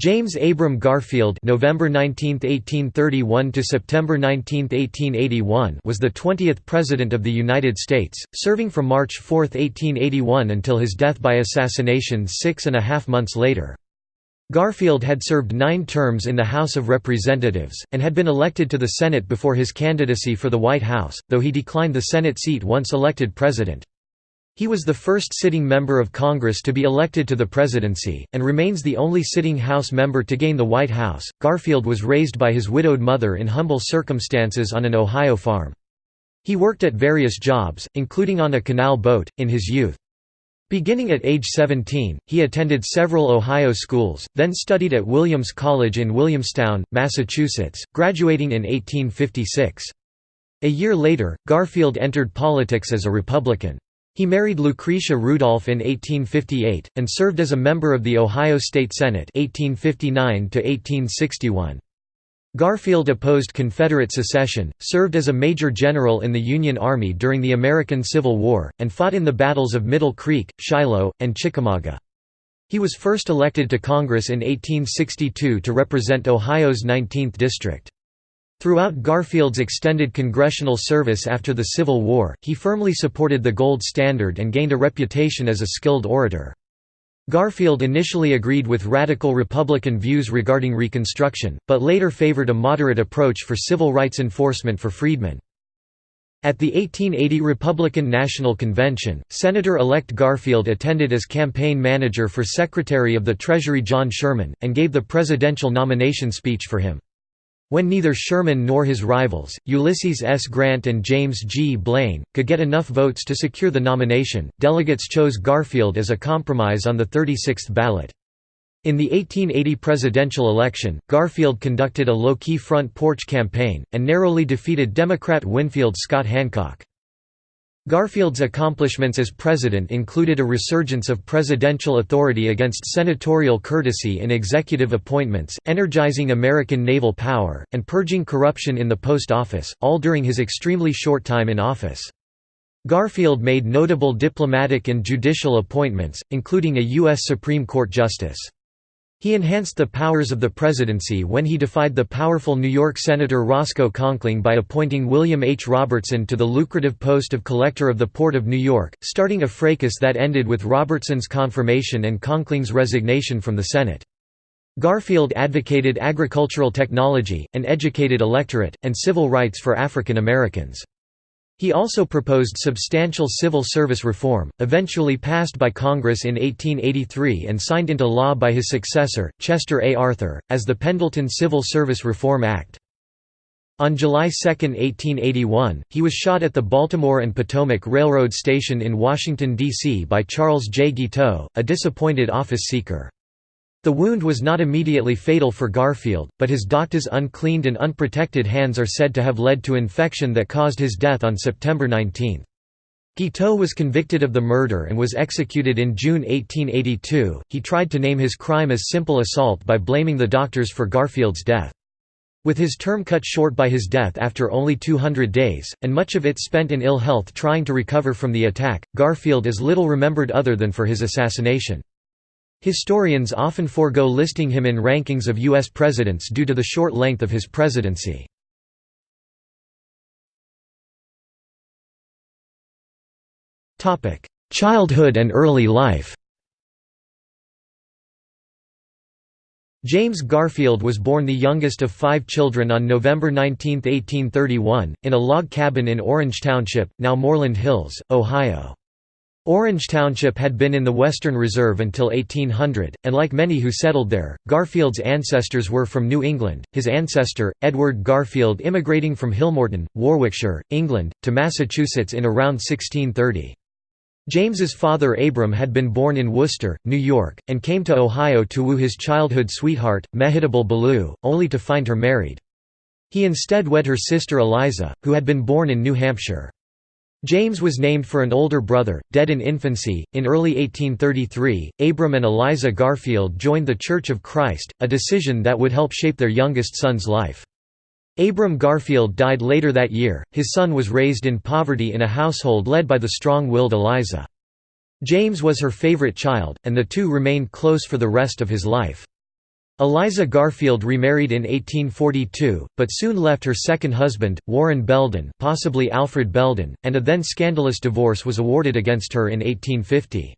James Abram Garfield November 19, 1831 to September 19, 1881 was the 20th President of the United States, serving from March 4, 1881 until his death by assassination six and a half months later. Garfield had served nine terms in the House of Representatives, and had been elected to the Senate before his candidacy for the White House, though he declined the Senate seat once elected president. He was the first sitting member of Congress to be elected to the presidency, and remains the only sitting House member to gain the White House. Garfield was raised by his widowed mother in humble circumstances on an Ohio farm. He worked at various jobs, including on a canal boat, in his youth. Beginning at age 17, he attended several Ohio schools, then studied at Williams College in Williamstown, Massachusetts, graduating in 1856. A year later, Garfield entered politics as a Republican. He married Lucretia Rudolph in 1858, and served as a member of the Ohio State Senate 1859 Garfield opposed Confederate secession, served as a major general in the Union Army during the American Civil War, and fought in the battles of Middle Creek, Shiloh, and Chickamauga. He was first elected to Congress in 1862 to represent Ohio's 19th district. Throughout Garfield's extended congressional service after the Civil War, he firmly supported the gold standard and gained a reputation as a skilled orator. Garfield initially agreed with radical Republican views regarding Reconstruction, but later favored a moderate approach for civil rights enforcement for freedmen. At the 1880 Republican National Convention, Senator-elect Garfield attended as campaign manager for Secretary of the Treasury John Sherman, and gave the presidential nomination speech for him. When neither Sherman nor his rivals, Ulysses S. Grant and James G. Blaine, could get enough votes to secure the nomination, delegates chose Garfield as a compromise on the 36th ballot. In the 1880 presidential election, Garfield conducted a low-key front porch campaign, and narrowly defeated Democrat Winfield Scott Hancock. Garfield's accomplishments as president included a resurgence of presidential authority against senatorial courtesy in executive appointments, energizing American naval power, and purging corruption in the post office, all during his extremely short time in office. Garfield made notable diplomatic and judicial appointments, including a U.S. Supreme Court justice. He enhanced the powers of the presidency when he defied the powerful New York Senator Roscoe Conkling by appointing William H. Robertson to the lucrative post of Collector of the Port of New York, starting a fracas that ended with Robertson's confirmation and Conkling's resignation from the Senate. Garfield advocated agricultural technology, an educated electorate, and civil rights for African Americans. He also proposed substantial civil service reform, eventually passed by Congress in 1883 and signed into law by his successor, Chester A. Arthur, as the Pendleton Civil Service Reform Act. On July 2, 1881, he was shot at the Baltimore and Potomac Railroad Station in Washington, D.C. by Charles J. Guiteau, a disappointed office seeker. The wound was not immediately fatal for Garfield, but his doctor's uncleaned and unprotected hands are said to have led to infection that caused his death on September 19. Guiteau was convicted of the murder and was executed in June 1882. He tried to name his crime as simple assault by blaming the doctors for Garfield's death. With his term cut short by his death after only 200 days, and much of it spent in ill health trying to recover from the attack, Garfield is little remembered other than for his assassination. Historians often forego listing him in rankings of U.S. presidents due to the short length of his presidency. Childhood and early life James Garfield was born the youngest of five children on November 19, 1831, in a log cabin in Orange Township, now Moreland Hills, Ohio. Orange Township had been in the Western Reserve until 1800, and like many who settled there, Garfield's ancestors were from New England, his ancestor, Edward Garfield immigrating from Hillmorton, Warwickshire, England, to Massachusetts in around 1630. James's father Abram had been born in Worcester, New York, and came to Ohio to woo his childhood sweetheart, Mehitable Ballou, only to find her married. He instead wed her sister Eliza, who had been born in New Hampshire. James was named for an older brother, dead in infancy. In early 1833, Abram and Eliza Garfield joined the Church of Christ, a decision that would help shape their youngest son's life. Abram Garfield died later that year. His son was raised in poverty in a household led by the strong willed Eliza. James was her favorite child, and the two remained close for the rest of his life. Eliza Garfield remarried in 1842, but soon left her second husband, Warren Belden possibly Alfred Belden, and a then scandalous divorce was awarded against her in 1850.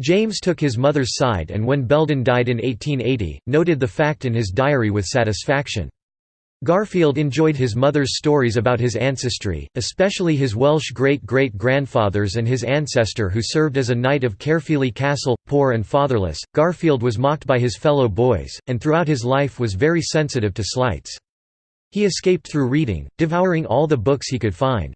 James took his mother's side and when Belden died in 1880, noted the fact in his diary with satisfaction. Garfield enjoyed his mother's stories about his ancestry, especially his Welsh great-great-grandfathers and his ancestor who served as a knight of Caerphilly Castle. Poor and fatherless, Garfield was mocked by his fellow boys, and throughout his life was very sensitive to slights. He escaped through reading, devouring all the books he could find.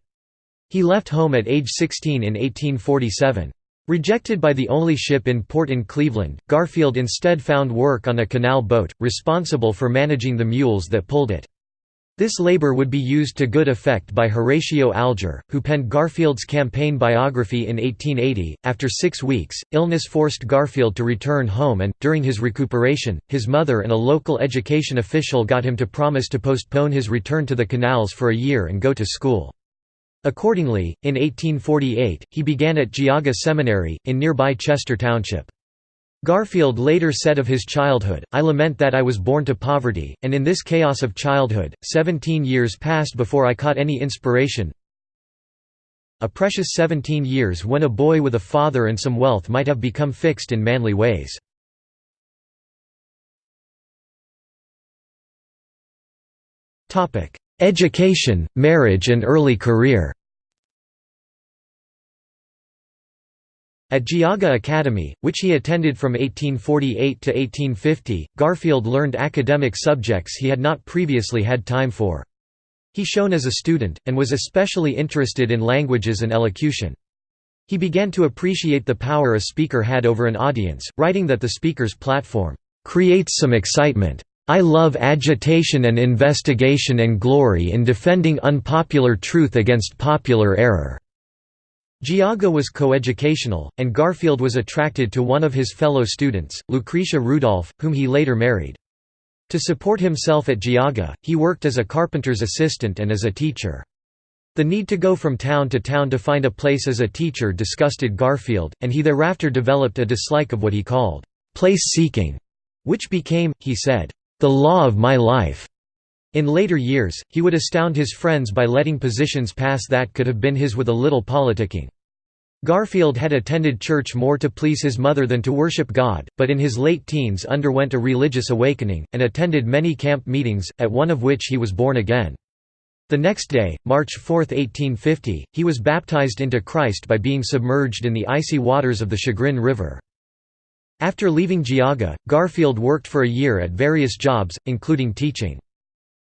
He left home at age 16 in 1847. Rejected by the only ship in port in Cleveland, Garfield instead found work on a canal boat, responsible for managing the mules that pulled it. This labor would be used to good effect by Horatio Alger, who penned Garfield's campaign biography in 1880. After six weeks, illness forced Garfield to return home and, during his recuperation, his mother and a local education official got him to promise to postpone his return to the canals for a year and go to school. Accordingly, in 1848, he began at Geauga Seminary, in nearby Chester Township. Garfield later said of his childhood, I lament that I was born to poverty, and in this chaos of childhood, seventeen years passed before I caught any inspiration. A precious seventeen years when a boy with a father and some wealth might have become fixed in manly ways. Education, marriage and early career At Geauga Academy, which he attended from 1848 to 1850, Garfield learned academic subjects he had not previously had time for. He shone as a student, and was especially interested in languages and elocution. He began to appreciate the power a speaker had over an audience, writing that the speaker's platform, "...creates some excitement. I love agitation and investigation and glory in defending unpopular truth against popular error." Geauga was coeducational, and Garfield was attracted to one of his fellow students, Lucretia Rudolph, whom he later married. To support himself at Geauga, he worked as a carpenter's assistant and as a teacher. The need to go from town to town to find a place as a teacher disgusted Garfield, and he thereafter developed a dislike of what he called, "'place-seeking", which became, he said, "'the law of my life'". In later years, he would astound his friends by letting positions pass that could have been his with a little politicking. Garfield had attended church more to please his mother than to worship God, but in his late teens underwent a religious awakening, and attended many camp meetings, at one of which he was born again. The next day, March 4, 1850, he was baptized into Christ by being submerged in the icy waters of the Chagrin River. After leaving Geauga, Garfield worked for a year at various jobs, including teaching.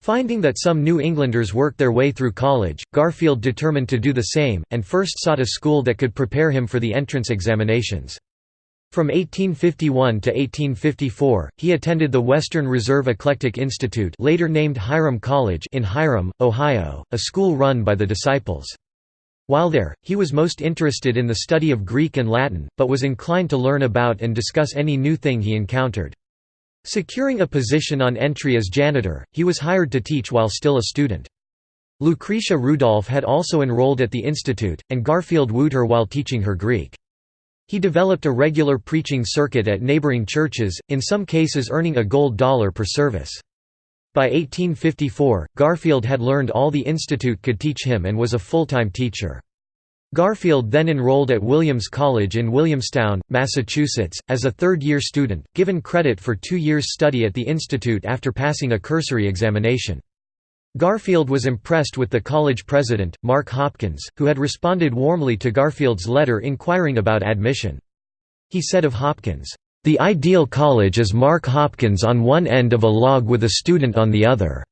Finding that some New Englanders worked their way through college, Garfield determined to do the same, and first sought a school that could prepare him for the entrance examinations. From 1851 to 1854, he attended the Western Reserve Eclectic Institute later named Hiram College in Hiram, Ohio, a school run by the Disciples. While there, he was most interested in the study of Greek and Latin, but was inclined to learn about and discuss any new thing he encountered. Securing a position on entry as janitor, he was hired to teach while still a student. Lucretia Rudolph had also enrolled at the institute, and Garfield wooed her while teaching her Greek. He developed a regular preaching circuit at neighboring churches, in some cases earning a gold dollar per service. By 1854, Garfield had learned all the institute could teach him and was a full-time teacher. Garfield then enrolled at Williams College in Williamstown, Massachusetts, as a third-year student, given credit for two years' study at the institute after passing a cursory examination. Garfield was impressed with the college president, Mark Hopkins, who had responded warmly to Garfield's letter inquiring about admission. He said of Hopkins, "...the ideal college is Mark Hopkins on one end of a log with a student on the other."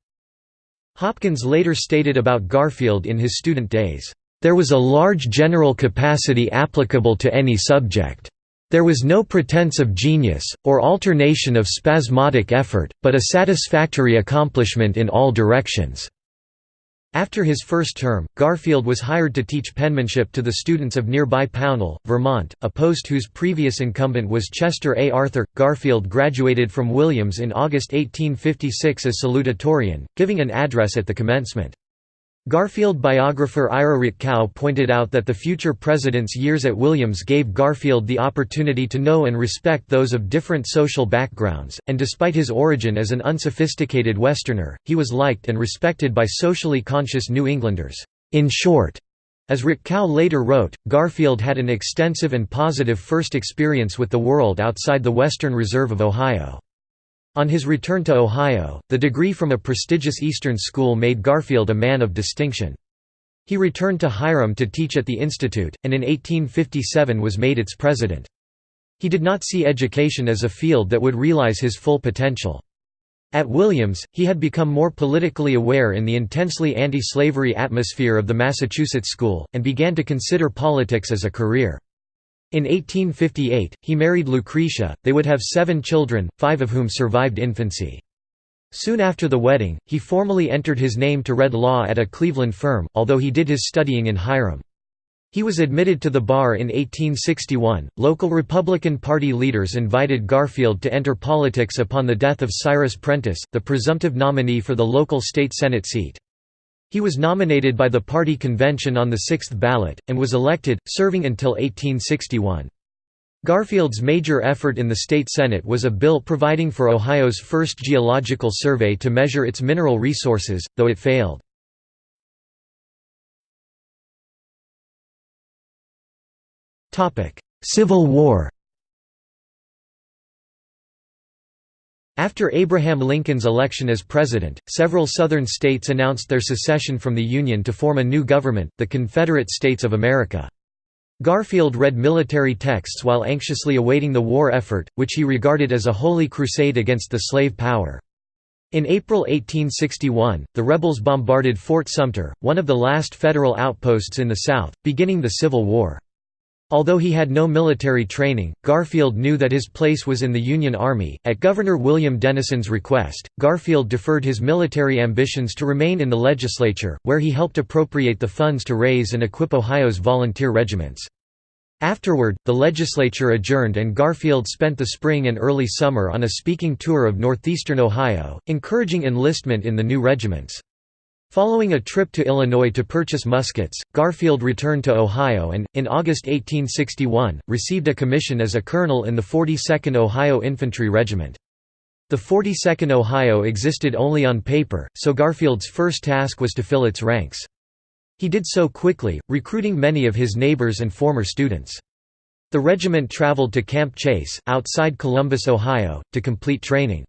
Hopkins later stated about Garfield in his student days, there was a large general capacity applicable to any subject. There was no pretense of genius, or alternation of spasmodic effort, but a satisfactory accomplishment in all directions." After his first term, Garfield was hired to teach penmanship to the students of nearby Pownal, Vermont, a post whose previous incumbent was Chester A. Arthur. Garfield graduated from Williams in August 1856 as salutatorian, giving an address at the commencement. Garfield biographer Ira Rutkow pointed out that the future president's years at Williams gave Garfield the opportunity to know and respect those of different social backgrounds, and despite his origin as an unsophisticated Westerner, he was liked and respected by socially conscious New Englanders. In short, as Rutkow later wrote, Garfield had an extensive and positive first experience with the world outside the Western Reserve of Ohio. On his return to Ohio, the degree from a prestigious Eastern school made Garfield a man of distinction. He returned to Hiram to teach at the institute, and in 1857 was made its president. He did not see education as a field that would realize his full potential. At Williams, he had become more politically aware in the intensely anti-slavery atmosphere of the Massachusetts school, and began to consider politics as a career. In 1858, he married Lucretia, they would have seven children, five of whom survived infancy. Soon after the wedding, he formally entered his name to read law at a Cleveland firm, although he did his studying in Hiram. He was admitted to the bar in 1861. Local Republican Party leaders invited Garfield to enter politics upon the death of Cyrus Prentiss, the presumptive nominee for the local state Senate seat. He was nominated by the party convention on the sixth ballot, and was elected, serving until 1861. Garfield's major effort in the state Senate was a bill providing for Ohio's first geological survey to measure its mineral resources, though it failed. Civil War After Abraham Lincoln's election as president, several Southern states announced their secession from the Union to form a new government, the Confederate States of America. Garfield read military texts while anxiously awaiting the war effort, which he regarded as a holy crusade against the slave power. In April 1861, the rebels bombarded Fort Sumter, one of the last Federal outposts in the South, beginning the Civil War. Although he had no military training, Garfield knew that his place was in the Union Army. At Governor William Dennison's request, Garfield deferred his military ambitions to remain in the legislature, where he helped appropriate the funds to raise and equip Ohio's volunteer regiments. Afterward, the legislature adjourned and Garfield spent the spring and early summer on a speaking tour of northeastern Ohio, encouraging enlistment in the new regiments. Following a trip to Illinois to purchase muskets, Garfield returned to Ohio and, in August 1861, received a commission as a colonel in the 42nd Ohio Infantry Regiment. The 42nd Ohio existed only on paper, so Garfield's first task was to fill its ranks. He did so quickly, recruiting many of his neighbors and former students. The regiment traveled to Camp Chase, outside Columbus, Ohio, to complete training.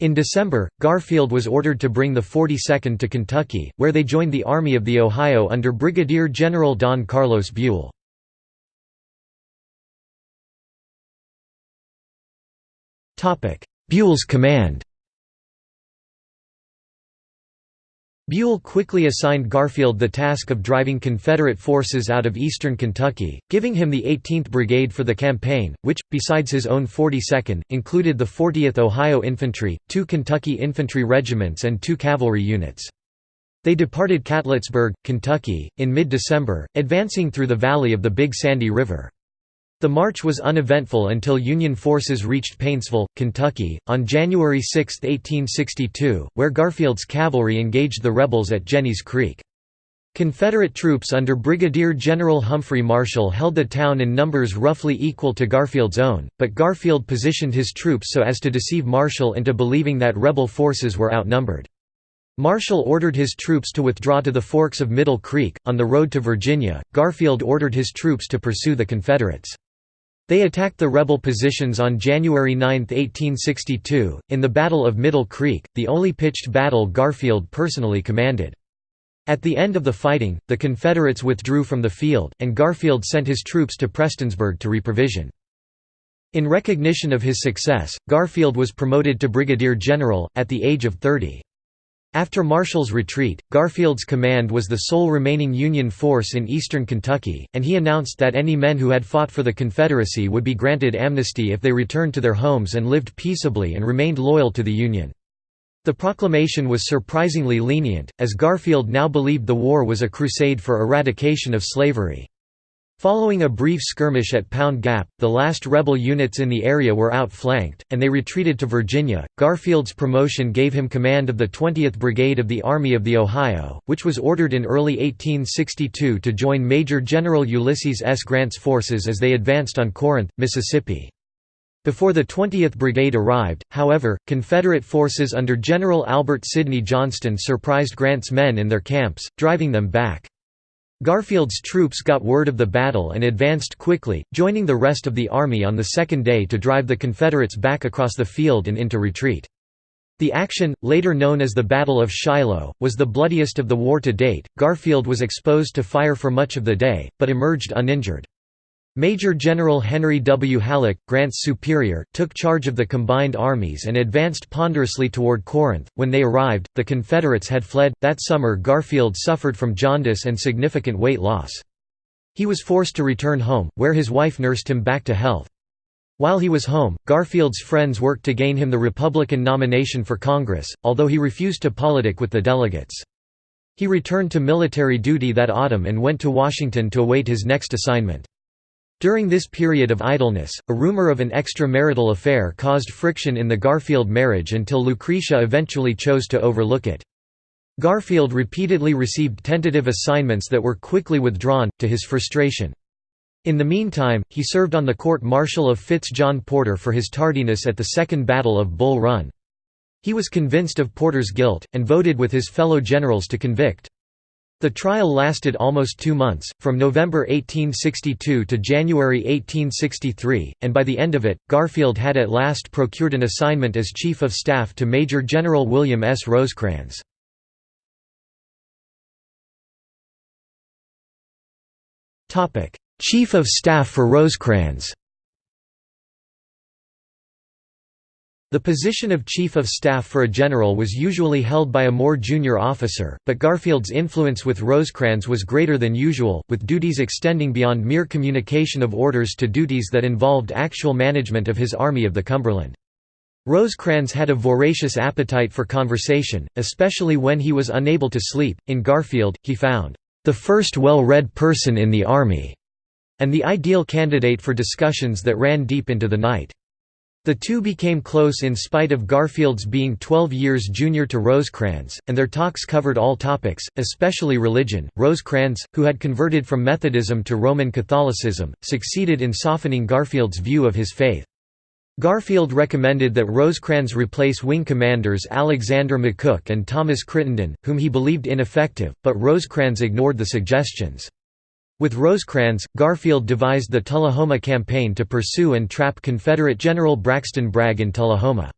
In December, Garfield was ordered to bring the 42nd to Kentucky, where they joined the Army of the Ohio under Brigadier General Don Carlos Buell. Buell's command Buell quickly assigned Garfield the task of driving Confederate forces out of eastern Kentucky, giving him the 18th Brigade for the campaign, which, besides his own 42nd, included the 40th Ohio Infantry, two Kentucky infantry regiments and two cavalry units. They departed Catlettsburg, Kentucky, in mid-December, advancing through the valley of the Big Sandy River. The march was uneventful until Union forces reached Paintsville, Kentucky, on January 6, 1862, where Garfield's cavalry engaged the rebels at Jenny's Creek. Confederate troops under Brigadier General Humphrey Marshall held the town in numbers roughly equal to Garfield's own, but Garfield positioned his troops so as to deceive Marshall into believing that rebel forces were outnumbered. Marshall ordered his troops to withdraw to the forks of Middle Creek. On the road to Virginia, Garfield ordered his troops to pursue the Confederates. They attacked the rebel positions on January 9, 1862, in the Battle of Middle Creek, the only pitched battle Garfield personally commanded. At the end of the fighting, the Confederates withdrew from the field, and Garfield sent his troops to Prestonsburg to reprovision. In recognition of his success, Garfield was promoted to brigadier general, at the age of 30. After Marshall's retreat, Garfield's command was the sole remaining Union force in eastern Kentucky, and he announced that any men who had fought for the Confederacy would be granted amnesty if they returned to their homes and lived peaceably and remained loyal to the Union. The proclamation was surprisingly lenient, as Garfield now believed the war was a crusade for eradication of slavery. Following a brief skirmish at Pound Gap, the last rebel units in the area were outflanked, and they retreated to Virginia. Garfield's promotion gave him command of the 20th Brigade of the Army of the Ohio, which was ordered in early 1862 to join Major General Ulysses S. Grant's forces as they advanced on Corinth, Mississippi. Before the 20th Brigade arrived, however, Confederate forces under General Albert Sidney Johnston surprised Grant's men in their camps, driving them back. Garfield's troops got word of the battle and advanced quickly, joining the rest of the army on the second day to drive the Confederates back across the field and into retreat. The action, later known as the Battle of Shiloh, was the bloodiest of the war to date. Garfield was exposed to fire for much of the day, but emerged uninjured. Major General Henry W. Halleck, Grant's superior, took charge of the combined armies and advanced ponderously toward Corinth. When they arrived, the Confederates had fled. That summer, Garfield suffered from jaundice and significant weight loss. He was forced to return home, where his wife nursed him back to health. While he was home, Garfield's friends worked to gain him the Republican nomination for Congress, although he refused to politic with the delegates. He returned to military duty that autumn and went to Washington to await his next assignment. During this period of idleness, a rumor of an extramarital affair caused friction in the Garfield marriage until Lucretia eventually chose to overlook it. Garfield repeatedly received tentative assignments that were quickly withdrawn, to his frustration. In the meantime, he served on the court-martial of Fitz John Porter for his tardiness at the Second Battle of Bull Run. He was convinced of Porter's guilt, and voted with his fellow generals to convict. The trial lasted almost two months, from November 1862 to January 1863, and by the end of it, Garfield had at last procured an assignment as Chief of Staff to Major General William S. Rosecrans. Chief of Staff for Rosecrans The position of Chief of Staff for a general was usually held by a more junior officer, but Garfield's influence with Rosecrans was greater than usual, with duties extending beyond mere communication of orders to duties that involved actual management of his Army of the Cumberland. Rosecrans had a voracious appetite for conversation, especially when he was unable to sleep. In Garfield, he found the first well-read person in the Army, and the ideal candidate for discussions that ran deep into the night. The two became close in spite of Garfield's being 12 years junior to Rosecrans, and their talks covered all topics, especially religion. Rosecrans, who had converted from Methodism to Roman Catholicism, succeeded in softening Garfield's view of his faith. Garfield recommended that Rosecrans replace wing commanders Alexander McCook and Thomas Crittenden, whom he believed ineffective, but Rosecrans ignored the suggestions. With Rosecrans, Garfield devised the Tullahoma Campaign to pursue and trap Confederate General Braxton Bragg in Tullahoma.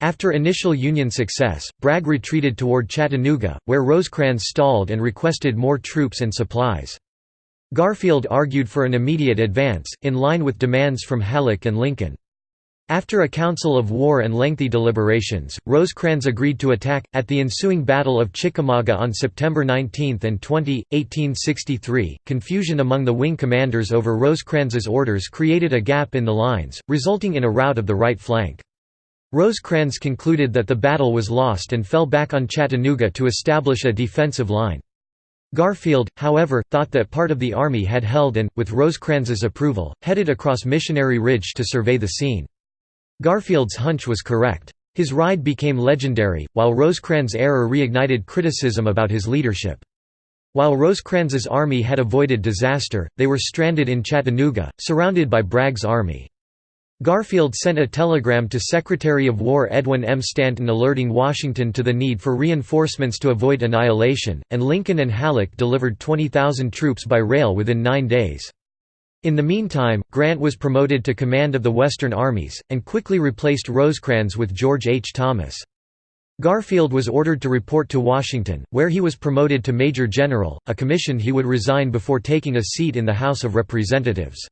After initial Union success, Bragg retreated toward Chattanooga, where Rosecrans stalled and requested more troops and supplies. Garfield argued for an immediate advance, in line with demands from Halleck and Lincoln. After a council of war and lengthy deliberations, Rosecrans agreed to attack, at the ensuing Battle of Chickamauga on September 19 and 20, 1863. Confusion among the wing commanders over Rosecrans's orders created a gap in the lines, resulting in a rout of the right flank. Rosecrans concluded that the battle was lost and fell back on Chattanooga to establish a defensive line. Garfield, however, thought that part of the army had held and, with Rosecrans's approval, headed across Missionary Ridge to survey the scene. Garfield's hunch was correct. His ride became legendary, while Rosecrans' error reignited criticism about his leadership. While Rosecrans's army had avoided disaster, they were stranded in Chattanooga, surrounded by Bragg's army. Garfield sent a telegram to Secretary of War Edwin M. Stanton alerting Washington to the need for reinforcements to avoid annihilation, and Lincoln and Halleck delivered 20,000 troops by rail within nine days. In the meantime, Grant was promoted to command of the Western armies, and quickly replaced Rosecrans with George H. Thomas. Garfield was ordered to report to Washington, where he was promoted to Major General, a commission he would resign before taking a seat in the House of Representatives.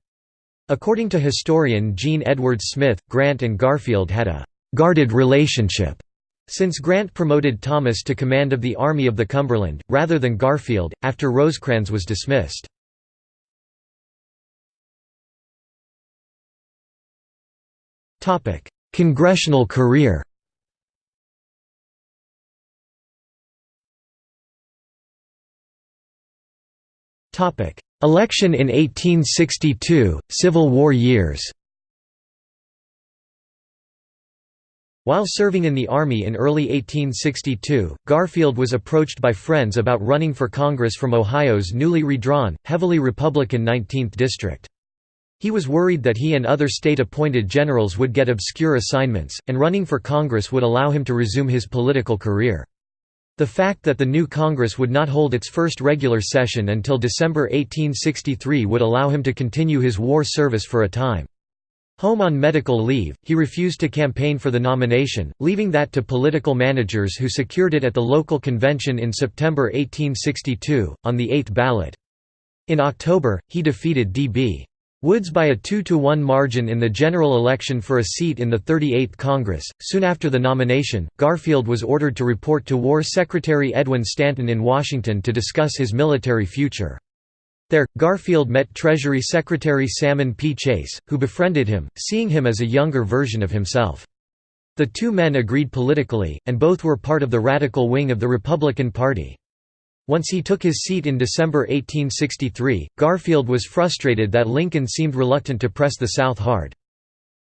According to historian Jean Edwards Smith, Grant and Garfield had a «guarded relationship» since Grant promoted Thomas to command of the Army of the Cumberland, rather than Garfield, after Rosecrans was dismissed. Topic: Congressional career. Topic: Election in 1862, Civil War years While serving in the Army in early 1862, Garfield was approached by friends about running for Congress from Ohio's newly redrawn, heavily Republican 19th District. He was worried that he and other state-appointed generals would get obscure assignments, and running for Congress would allow him to resume his political career. The fact that the new Congress would not hold its first regular session until December 1863 would allow him to continue his war service for a time. Home on medical leave, he refused to campaign for the nomination, leaving that to political managers who secured it at the local convention in September 1862, on the eighth ballot. In October, he defeated D.B. Woods by a two-to-one margin in the general election for a seat in the 38th Congress. Soon after the nomination, Garfield was ordered to report to War Secretary Edwin Stanton in Washington to discuss his military future. There, Garfield met Treasury Secretary Salmon P. Chase, who befriended him, seeing him as a younger version of himself. The two men agreed politically, and both were part of the radical wing of the Republican Party. Once he took his seat in December 1863, Garfield was frustrated that Lincoln seemed reluctant to press the South hard.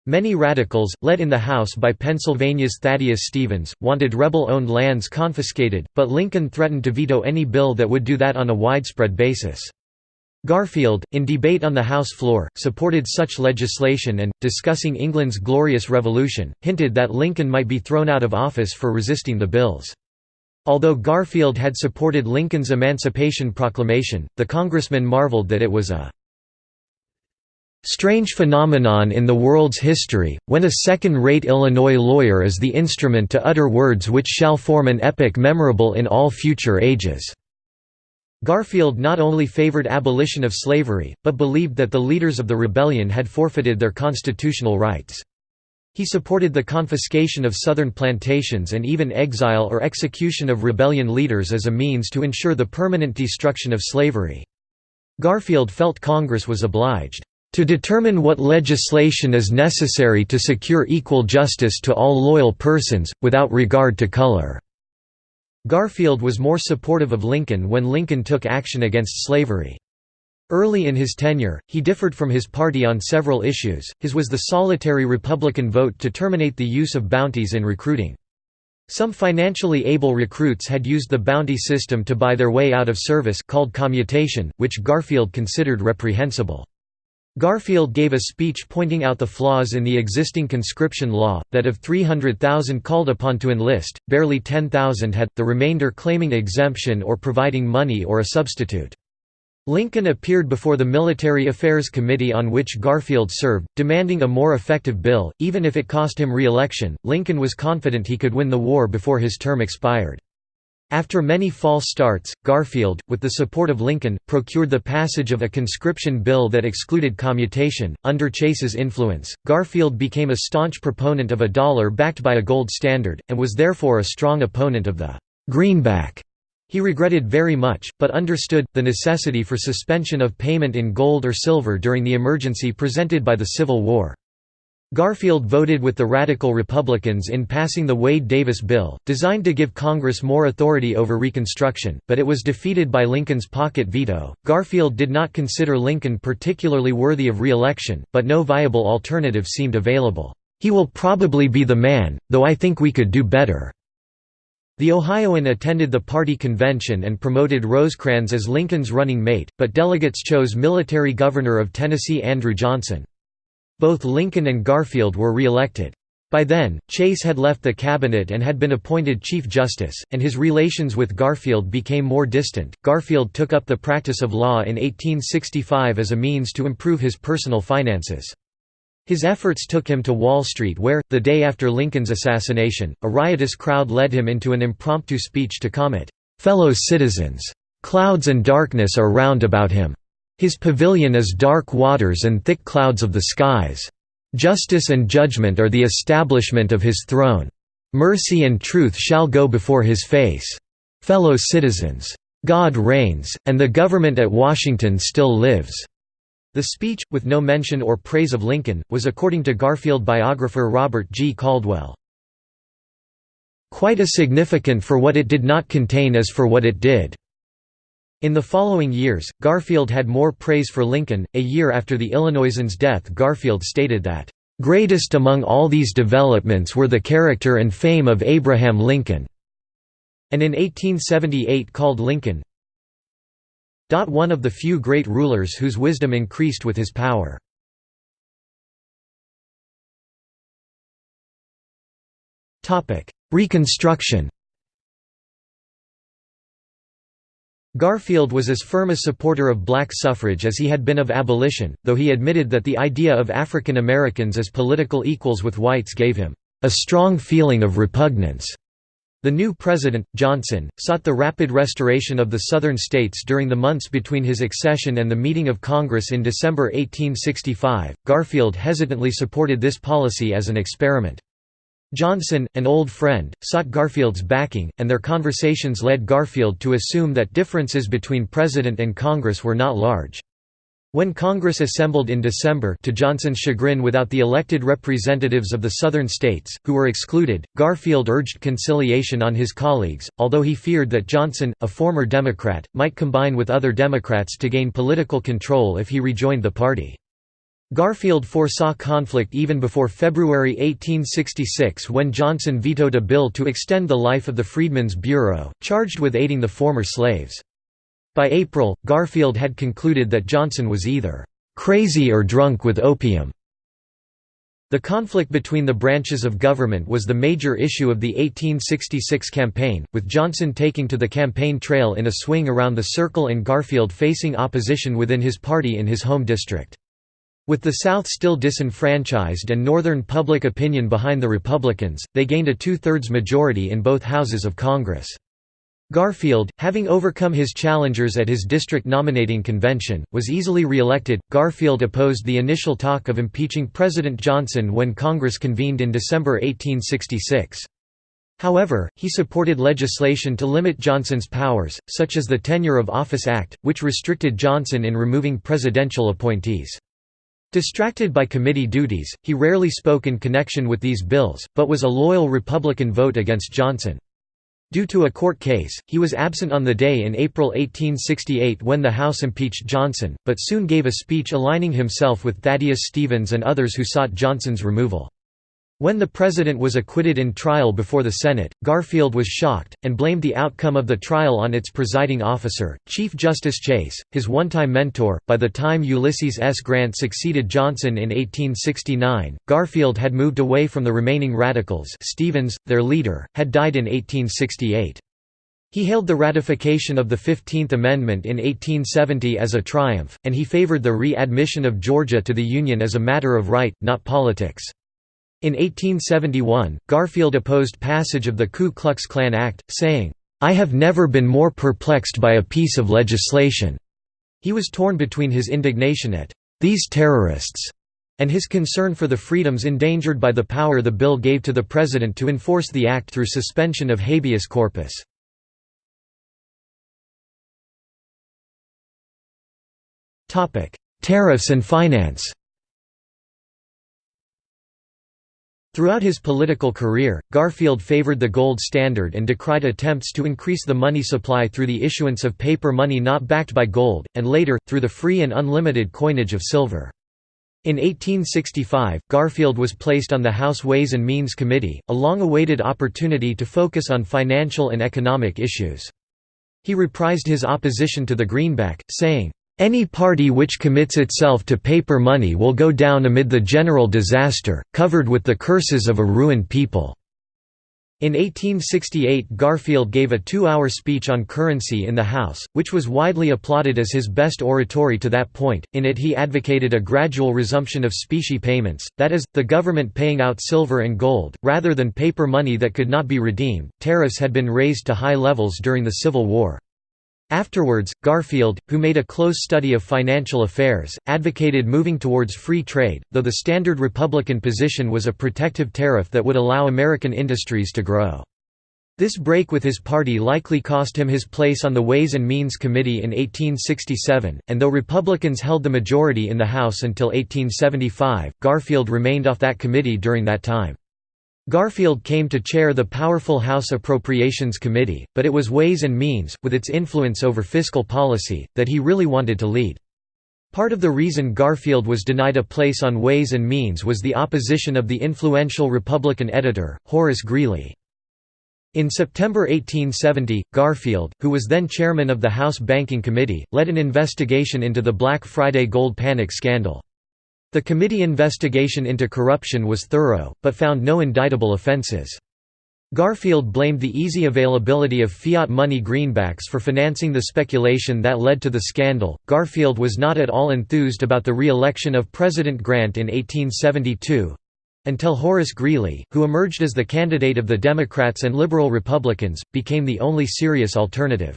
Many radicals, led in the House by Pennsylvania's Thaddeus Stevens, wanted rebel-owned lands confiscated, but Lincoln threatened to veto any bill that would do that on a widespread basis. Garfield, in debate on the House floor, supported such legislation and, discussing England's Glorious Revolution, hinted that Lincoln might be thrown out of office for resisting the bills. Although Garfield had supported Lincoln's Emancipation Proclamation, the congressman marveled that it was a strange phenomenon in the world's history, when a second-rate Illinois lawyer is the instrument to utter words which shall form an epic memorable in all future ages. Garfield not only favored abolition of slavery, but believed that the leaders of the rebellion had forfeited their constitutional rights. He supported the confiscation of southern plantations and even exile or execution of rebellion leaders as a means to ensure the permanent destruction of slavery. Garfield felt Congress was obliged to determine what legislation is necessary to secure equal justice to all loyal persons, without regard to color." Garfield was more supportive of Lincoln when Lincoln took action against slavery. Early in his tenure, he differed from his party on several issues, his was the solitary Republican vote to terminate the use of bounties in recruiting. Some financially able recruits had used the bounty system to buy their way out of service called commutation, which Garfield considered reprehensible. Garfield gave a speech pointing out the flaws in the existing conscription law, that of 300,000 called upon to enlist, barely 10,000 had, the remainder claiming exemption or providing money or a substitute. Lincoln appeared before the Military Affairs Committee on which Garfield served, demanding a more effective bill, even if it cost him re-election. Lincoln was confident he could win the war before his term expired. After many false starts, Garfield, with the support of Lincoln, procured the passage of a conscription bill that excluded commutation. Under Chase's influence, Garfield became a staunch proponent of a dollar backed by a gold standard, and was therefore a strong opponent of the greenback. He regretted very much, but understood, the necessity for suspension of payment in gold or silver during the emergency presented by the Civil War. Garfield voted with the Radical Republicans in passing the Wade-Davis bill, designed to give Congress more authority over Reconstruction, but it was defeated by Lincoln's pocket veto. Garfield did not consider Lincoln particularly worthy of re-election, but no viable alternative seemed available. He will probably be the man, though I think we could do better. The Ohioan attended the party convention and promoted Rosecrans as Lincoln's running mate, but delegates chose military governor of Tennessee Andrew Johnson. Both Lincoln and Garfield were re-elected. By then, Chase had left the cabinet and had been appointed Chief Justice, and his relations with Garfield became more distant. Garfield took up the practice of law in 1865 as a means to improve his personal finances. His efforts took him to Wall Street where, the day after Lincoln's assassination, a riotous crowd led him into an impromptu speech to comment, "'Fellow citizens! Clouds and darkness are round about him. His pavilion is dark waters and thick clouds of the skies. Justice and judgment are the establishment of his throne. Mercy and truth shall go before his face. Fellow citizens. God reigns, and the government at Washington still lives." The speech, with no mention or praise of Lincoln, was according to Garfield biographer Robert G. Caldwell, "...quite as significant for what it did not contain as for what it did." In the following years, Garfield had more praise for Lincoln. A year after the Illinoisan's death, Garfield stated that, Greatest among all these developments were the character and fame of Abraham Lincoln, and in 1878 called Lincoln one of the few great rulers whose wisdom increased with his power. Reconstruction Garfield was as firm a supporter of black suffrage as he had been of abolition, though he admitted that the idea of African Americans as political equals with whites gave him a strong feeling of repugnance. The new president, Johnson, sought the rapid restoration of the Southern states during the months between his accession and the meeting of Congress in December 1865. Garfield hesitantly supported this policy as an experiment. Johnson, an old friend, sought Garfield's backing, and their conversations led Garfield to assume that differences between President and Congress were not large. When Congress assembled in December to Johnson's chagrin without the elected representatives of the Southern states, who were excluded, Garfield urged conciliation on his colleagues, although he feared that Johnson, a former Democrat, might combine with other Democrats to gain political control if he rejoined the party. Garfield foresaw conflict even before February 1866 when Johnson vetoed a bill to extend the life of the Freedmen's Bureau, charged with aiding the former slaves. By April, Garfield had concluded that Johnson was either «crazy or drunk with opium». The conflict between the branches of government was the major issue of the 1866 campaign, with Johnson taking to the campaign trail in a swing around the circle and Garfield facing opposition within his party in his home district. With the South still disenfranchised and Northern public opinion behind the Republicans, they gained a two-thirds majority in both houses of Congress. Garfield, having overcome his challengers at his district nominating convention, was easily re-elected. Garfield opposed the initial talk of impeaching President Johnson when Congress convened in December 1866. However, he supported legislation to limit Johnson's powers, such as the Tenure of Office Act, which restricted Johnson in removing presidential appointees. Distracted by committee duties, he rarely spoke in connection with these bills, but was a loyal Republican vote against Johnson. Due to a court case, he was absent on the day in April 1868 when the House impeached Johnson, but soon gave a speech aligning himself with Thaddeus Stevens and others who sought Johnson's removal. When the president was acquitted in trial before the Senate, Garfield was shocked, and blamed the outcome of the trial on its presiding officer, Chief Justice Chase, his one-time mentor. By the time Ulysses S. Grant succeeded Johnson in 1869, Garfield had moved away from the remaining radicals Stevens, their leader, had died in 1868. He hailed the ratification of the Fifteenth Amendment in 1870 as a triumph, and he favored the re-admission of Georgia to the Union as a matter of right, not politics. In 1871, Garfield opposed passage of the Ku Klux Klan Act, saying, "'I have never been more perplexed by a piece of legislation." He was torn between his indignation at "'these terrorists' and his concern for the freedoms endangered by the power the bill gave to the president to enforce the act through suspension of habeas corpus. Tariffs and finance Throughout his political career, Garfield favored the gold standard and decried attempts to increase the money supply through the issuance of paper money not backed by gold, and later, through the free and unlimited coinage of silver. In 1865, Garfield was placed on the House Ways and Means Committee, a long-awaited opportunity to focus on financial and economic issues. He reprised his opposition to the greenback, saying, any party which commits itself to paper money will go down amid the general disaster, covered with the curses of a ruined people." In 1868 Garfield gave a two-hour speech on currency in the House, which was widely applauded as his best oratory to that point. In it he advocated a gradual resumption of specie payments, that is, the government paying out silver and gold, rather than paper money that could not be redeemed. Tariffs had been raised to high levels during the Civil War. Afterwards, Garfield, who made a close study of financial affairs, advocated moving towards free trade, though the standard Republican position was a protective tariff that would allow American industries to grow. This break with his party likely cost him his place on the Ways and Means Committee in 1867, and though Republicans held the majority in the House until 1875, Garfield remained off that committee during that time. Garfield came to chair the powerful House Appropriations Committee, but it was Ways and Means, with its influence over fiscal policy, that he really wanted to lead. Part of the reason Garfield was denied a place on Ways and Means was the opposition of the influential Republican editor, Horace Greeley. In September 1870, Garfield, who was then chairman of the House Banking Committee, led an investigation into the Black Friday gold panic scandal. The committee investigation into corruption was thorough, but found no indictable offenses. Garfield blamed the easy availability of fiat money greenbacks for financing the speculation that led to the scandal. Garfield was not at all enthused about the re election of President Grant in 1872 until Horace Greeley, who emerged as the candidate of the Democrats and Liberal Republicans, became the only serious alternative.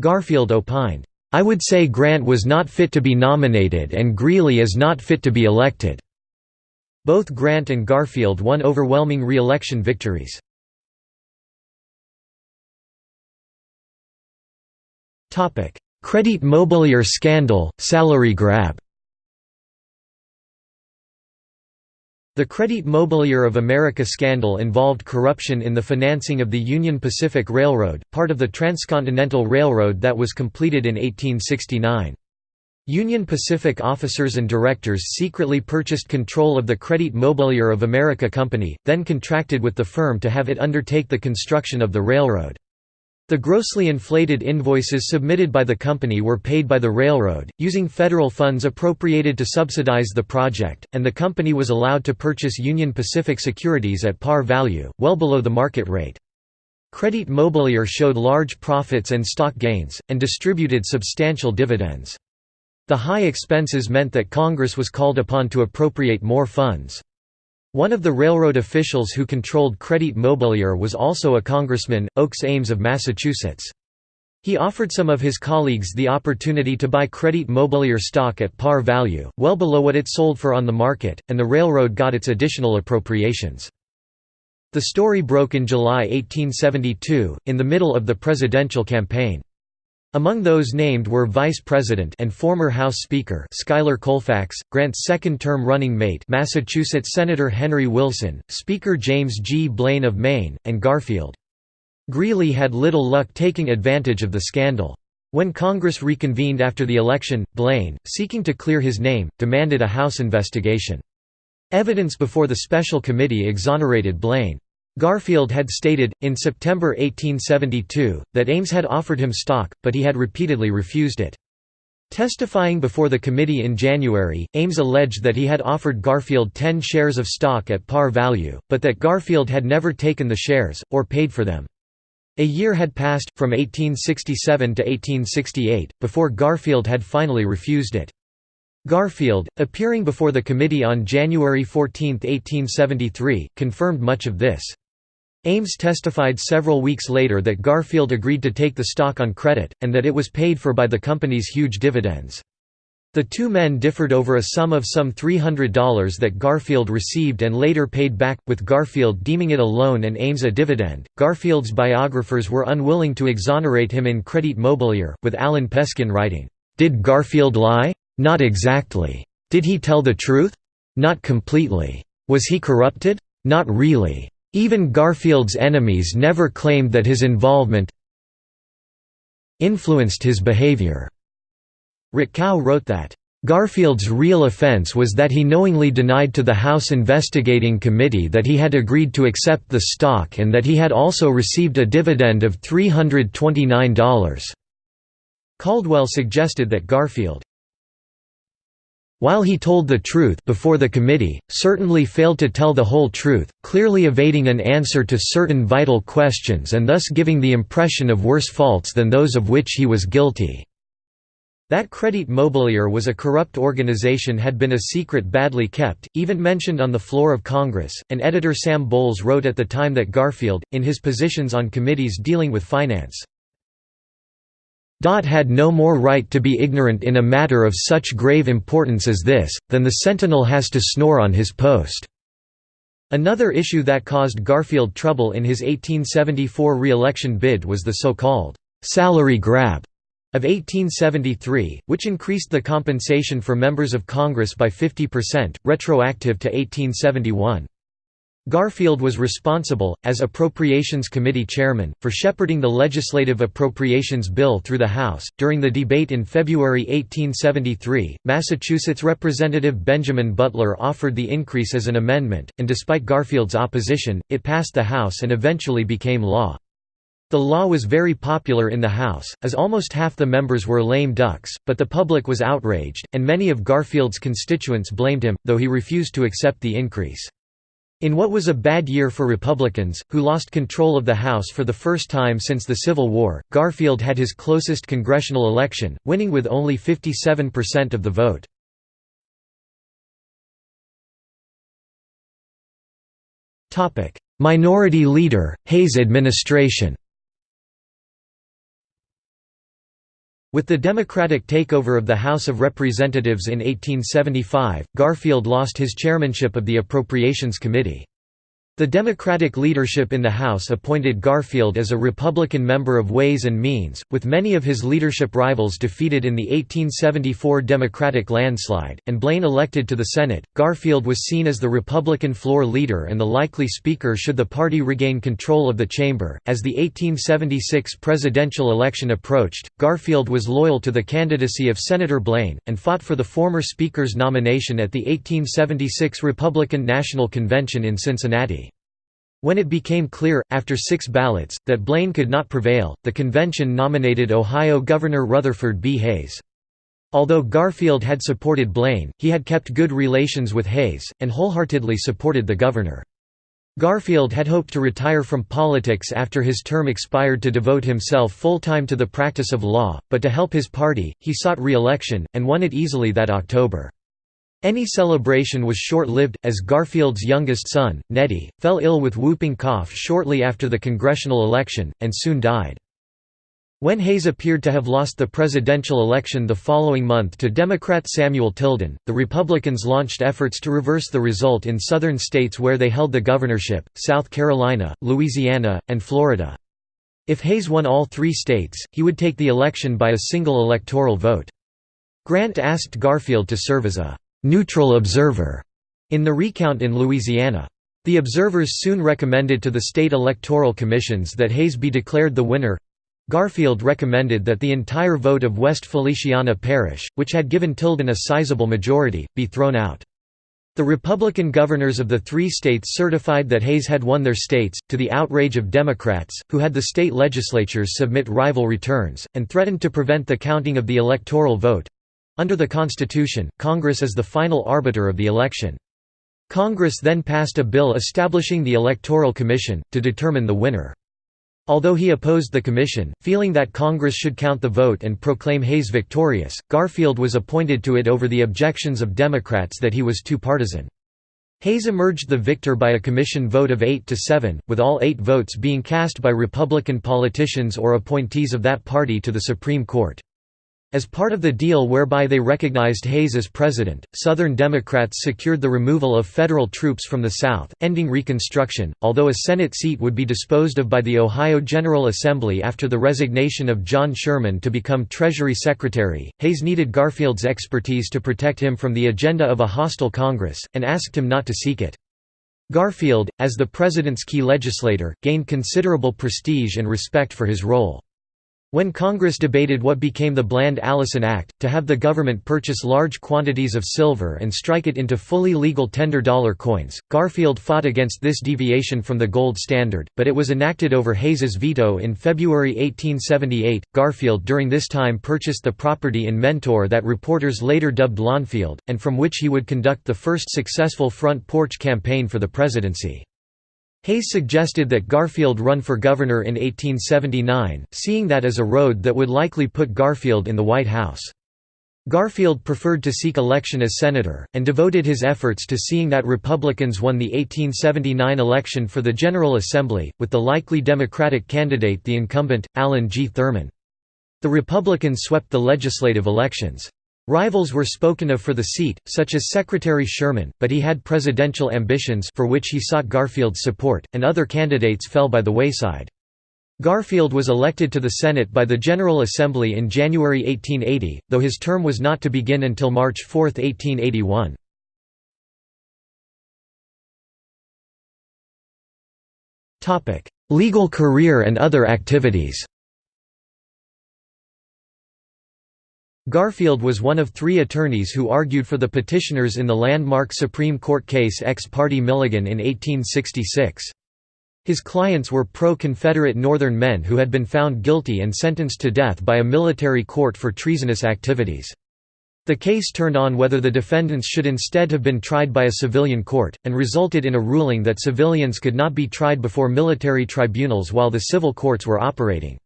Garfield opined, I would say Grant was not fit to be nominated and Greeley is not fit to be elected." Both Grant and Garfield won overwhelming re-election victories. Credit Mobilier scandal, salary grab The Credit Mobilier of America scandal involved corruption in the financing of the Union Pacific Railroad, part of the Transcontinental Railroad that was completed in 1869. Union Pacific officers and directors secretly purchased control of the Credit Mobilier of America Company, then contracted with the firm to have it undertake the construction of the railroad. The grossly inflated invoices submitted by the company were paid by the railroad, using federal funds appropriated to subsidize the project, and the company was allowed to purchase Union Pacific securities at par value, well below the market rate. Credit Mobilier showed large profits and stock gains, and distributed substantial dividends. The high expenses meant that Congress was called upon to appropriate more funds. One of the railroad officials who controlled Credit Mobilier was also a congressman, Oakes Ames of Massachusetts. He offered some of his colleagues the opportunity to buy Credit Mobilier stock at par value, well below what it sold for on the market, and the railroad got its additional appropriations. The story broke in July 1872, in the middle of the presidential campaign. Among those named were Vice President and former House Speaker Schuyler Colfax, Grant's second-term running mate Massachusetts Senator Henry Wilson, Speaker James G. Blaine of Maine, and Garfield. Greeley had little luck taking advantage of the scandal. When Congress reconvened after the election, Blaine, seeking to clear his name, demanded a House investigation. Evidence before the special committee exonerated Blaine. Garfield had stated, in September 1872, that Ames had offered him stock, but he had repeatedly refused it. Testifying before the committee in January, Ames alleged that he had offered Garfield 10 shares of stock at par value, but that Garfield had never taken the shares, or paid for them. A year had passed, from 1867 to 1868, before Garfield had finally refused it. Garfield, appearing before the committee on January 14, 1873, confirmed much of this. Ames testified several weeks later that Garfield agreed to take the stock on credit, and that it was paid for by the company's huge dividends. The two men differed over a sum of some $300 that Garfield received and later paid back, with Garfield deeming it a loan and Ames a dividend. Garfield's biographers were unwilling to exonerate him in Credit Mobilier, with Allan Peskin writing, Did Garfield lie? Not exactly. Did he tell the truth? Not completely. Was he corrupted? Not really. Even Garfield's enemies never claimed that his involvement influenced his behavior. Rutkow wrote that, Garfield's real offense was that he knowingly denied to the House Investigating Committee that he had agreed to accept the stock and that he had also received a dividend of $329. Caldwell suggested that Garfield while he told the truth before the committee, certainly failed to tell the whole truth, clearly evading an answer to certain vital questions and thus giving the impression of worse faults than those of which he was guilty. That Credit Mobilier was a corrupt organization had been a secret badly kept, even mentioned on the floor of Congress, and editor Sam Bowles wrote at the time that Garfield, in his positions on committees dealing with finance, had no more right to be ignorant in a matter of such grave importance as this, than the sentinel has to snore on his post." Another issue that caused Garfield trouble in his 1874 re-election bid was the so-called «salary grab» of 1873, which increased the compensation for members of Congress by 50%, retroactive to 1871. Garfield was responsible, as Appropriations Committee chairman, for shepherding the legislative appropriations bill through the House. During the debate in February 1873, Massachusetts Representative Benjamin Butler offered the increase as an amendment, and despite Garfield's opposition, it passed the House and eventually became law. The law was very popular in the House, as almost half the members were lame ducks, but the public was outraged, and many of Garfield's constituents blamed him, though he refused to accept the increase. In what was a bad year for Republicans, who lost control of the House for the first time since the Civil War, Garfield had his closest congressional election, winning with only 57% of the vote. Minority Leader, Hayes administration With the Democratic takeover of the House of Representatives in 1875, Garfield lost his chairmanship of the Appropriations Committee. The Democratic leadership in the House appointed Garfield as a Republican member of Ways and Means, with many of his leadership rivals defeated in the 1874 Democratic landslide, and Blaine elected to the Senate. Garfield was seen as the Republican floor leader and the likely speaker should the party regain control of the chamber. As the 1876 presidential election approached, Garfield was loyal to the candidacy of Senator Blaine, and fought for the former speaker's nomination at the 1876 Republican National Convention in Cincinnati. When it became clear, after six ballots, that Blaine could not prevail, the convention nominated Ohio Governor Rutherford B. Hayes. Although Garfield had supported Blaine, he had kept good relations with Hayes, and wholeheartedly supported the governor. Garfield had hoped to retire from politics after his term expired to devote himself full-time to the practice of law, but to help his party, he sought re-election, and won it easily that October. Any celebration was short-lived, as Garfield's youngest son, Neddie, fell ill with whooping cough shortly after the congressional election, and soon died. When Hayes appeared to have lost the presidential election the following month to Democrat Samuel Tilden, the Republicans launched efforts to reverse the result in southern states where they held the governorship, South Carolina, Louisiana, and Florida. If Hayes won all three states, he would take the election by a single electoral vote. Grant asked Garfield to serve as a neutral observer in the recount in Louisiana. The observers soon recommended to the state electoral commissions that Hayes be declared the winner. Garfield recommended that the entire vote of West Feliciana Parish, which had given Tilden a sizable majority, be thrown out. The Republican governors of the three states certified that Hayes had won their states, to the outrage of Democrats, who had the state legislatures submit rival returns, and threatened to prevent the counting of the electoral vote. Under the Constitution, Congress is the final arbiter of the election. Congress then passed a bill establishing the Electoral Commission, to determine the winner. Although he opposed the commission, feeling that Congress should count the vote and proclaim Hayes victorious, Garfield was appointed to it over the objections of Democrats that he was too partisan. Hayes emerged the victor by a commission vote of 8 to 7, with all eight votes being cast by Republican politicians or appointees of that party to the Supreme Court. As part of the deal whereby they recognized Hayes as president, Southern Democrats secured the removal of federal troops from the South, ending Reconstruction. Although a Senate seat would be disposed of by the Ohio General Assembly after the resignation of John Sherman to become Treasury Secretary, Hayes needed Garfield's expertise to protect him from the agenda of a hostile Congress, and asked him not to seek it. Garfield, as the president's key legislator, gained considerable prestige and respect for his role. When Congress debated what became the Bland-Allison Act, to have the government purchase large quantities of silver and strike it into fully legal tender dollar coins, Garfield fought against this deviation from the gold standard, but it was enacted over Hayes's veto in February 1878. Garfield during this time purchased the property in Mentor that reporters later dubbed Lawnfield, and from which he would conduct the first successful front porch campaign for the presidency. Hayes suggested that Garfield run for governor in 1879, seeing that as a road that would likely put Garfield in the White House. Garfield preferred to seek election as senator, and devoted his efforts to seeing that Republicans won the 1879 election for the General Assembly, with the likely Democratic candidate the incumbent, Allen G. Thurman. The Republicans swept the legislative elections. Rivals were spoken of for the seat, such as Secretary Sherman, but he had presidential ambitions for which he sought Garfield's support, and other candidates fell by the wayside. Garfield was elected to the Senate by the General Assembly in January 1880, though his term was not to begin until March 4, 1881. Legal career and other activities Garfield was one of three attorneys who argued for the petitioners in the landmark Supreme Court case Ex parte Milligan in 1866. His clients were pro-Confederate Northern men who had been found guilty and sentenced to death by a military court for treasonous activities. The case turned on whether the defendants should instead have been tried by a civilian court, and resulted in a ruling that civilians could not be tried before military tribunals while the civil courts were operating.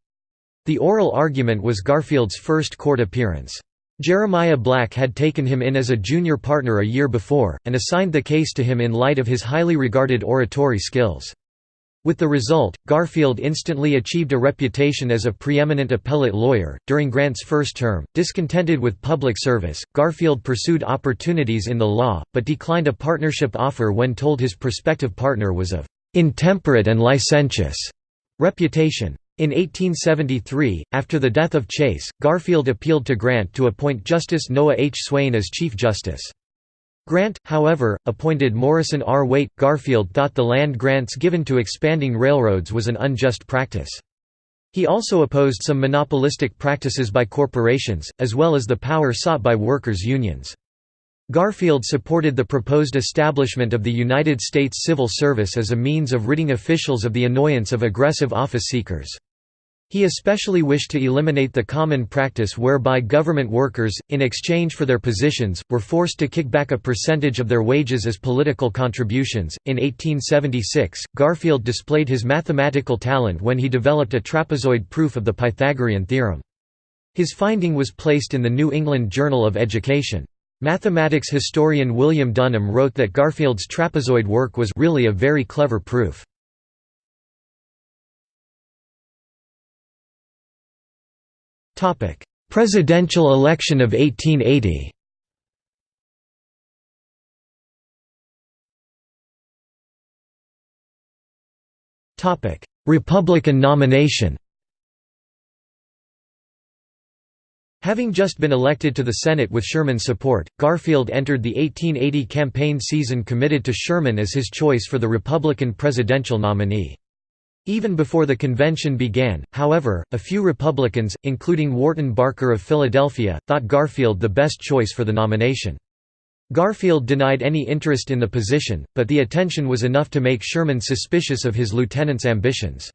The oral argument was Garfield's first court appearance. Jeremiah Black had taken him in as a junior partner a year before, and assigned the case to him in light of his highly regarded oratory skills. With the result, Garfield instantly achieved a reputation as a preeminent appellate lawyer. During Grant's first term, discontented with public service, Garfield pursued opportunities in the law, but declined a partnership offer when told his prospective partner was of intemperate and licentious reputation. In 1873, after the death of Chase, Garfield appealed to Grant to appoint Justice Noah H. Swayne as Chief Justice. Grant, however, appointed Morrison R. Waite. Garfield thought the land grants given to expanding railroads was an unjust practice. He also opposed some monopolistic practices by corporations, as well as the power sought by workers' unions. Garfield supported the proposed establishment of the United States Civil Service as a means of ridding officials of the annoyance of aggressive office seekers. He especially wished to eliminate the common practice whereby government workers, in exchange for their positions, were forced to kick back a percentage of their wages as political contributions. In 1876, Garfield displayed his mathematical talent when he developed a trapezoid proof of the Pythagorean theorem. His finding was placed in the New England Journal of Education. Mathematics historian William Dunham wrote that Garfield's trapezoid work was really a very clever proof. Topic: Presidential election of 1880. Topic: Republican nomination. Having just been elected to the Senate with Sherman's support, Garfield entered the 1880 campaign season committed to Sherman as his choice for the Republican presidential nominee. Even before the convention began, however, a few Republicans, including Wharton Barker of Philadelphia, thought Garfield the best choice for the nomination. Garfield denied any interest in the position, but the attention was enough to make Sherman suspicious of his lieutenant's ambitions.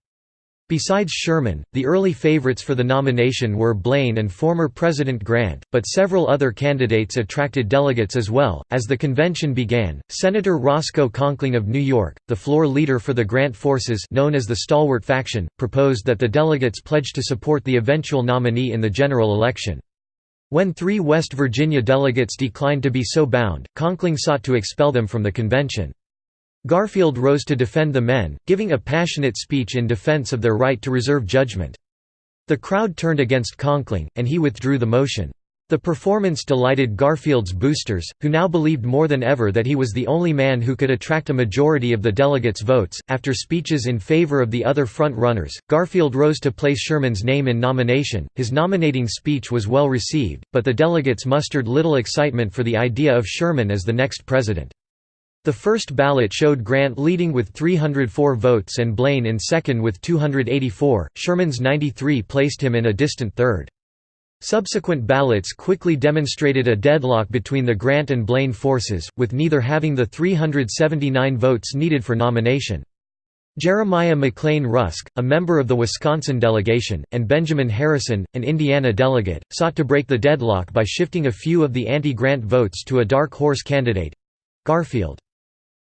Besides Sherman, the early favorites for the nomination were Blaine and former President Grant, but several other candidates attracted delegates as well. As the convention began, Senator Roscoe Conkling of New York, the floor leader for the Grant forces known as the Stalwart Faction, proposed that the delegates pledge to support the eventual nominee in the general election. When three West Virginia delegates declined to be so bound, Conkling sought to expel them from the convention. Garfield rose to defend the men, giving a passionate speech in defense of their right to reserve judgment. The crowd turned against Conkling, and he withdrew the motion. The performance delighted Garfield's boosters, who now believed more than ever that he was the only man who could attract a majority of the delegates' votes. After speeches in favor of the other front runners, Garfield rose to place Sherman's name in nomination. His nominating speech was well received, but the delegates mustered little excitement for the idea of Sherman as the next president. The first ballot showed Grant leading with 304 votes and Blaine in second with 284, Sherman's 93 placed him in a distant third. Subsequent ballots quickly demonstrated a deadlock between the Grant and Blaine forces, with neither having the 379 votes needed for nomination. Jeremiah McLean Rusk, a member of the Wisconsin delegation, and Benjamin Harrison, an Indiana delegate, sought to break the deadlock by shifting a few of the anti-Grant votes to a dark horse candidate—Garfield.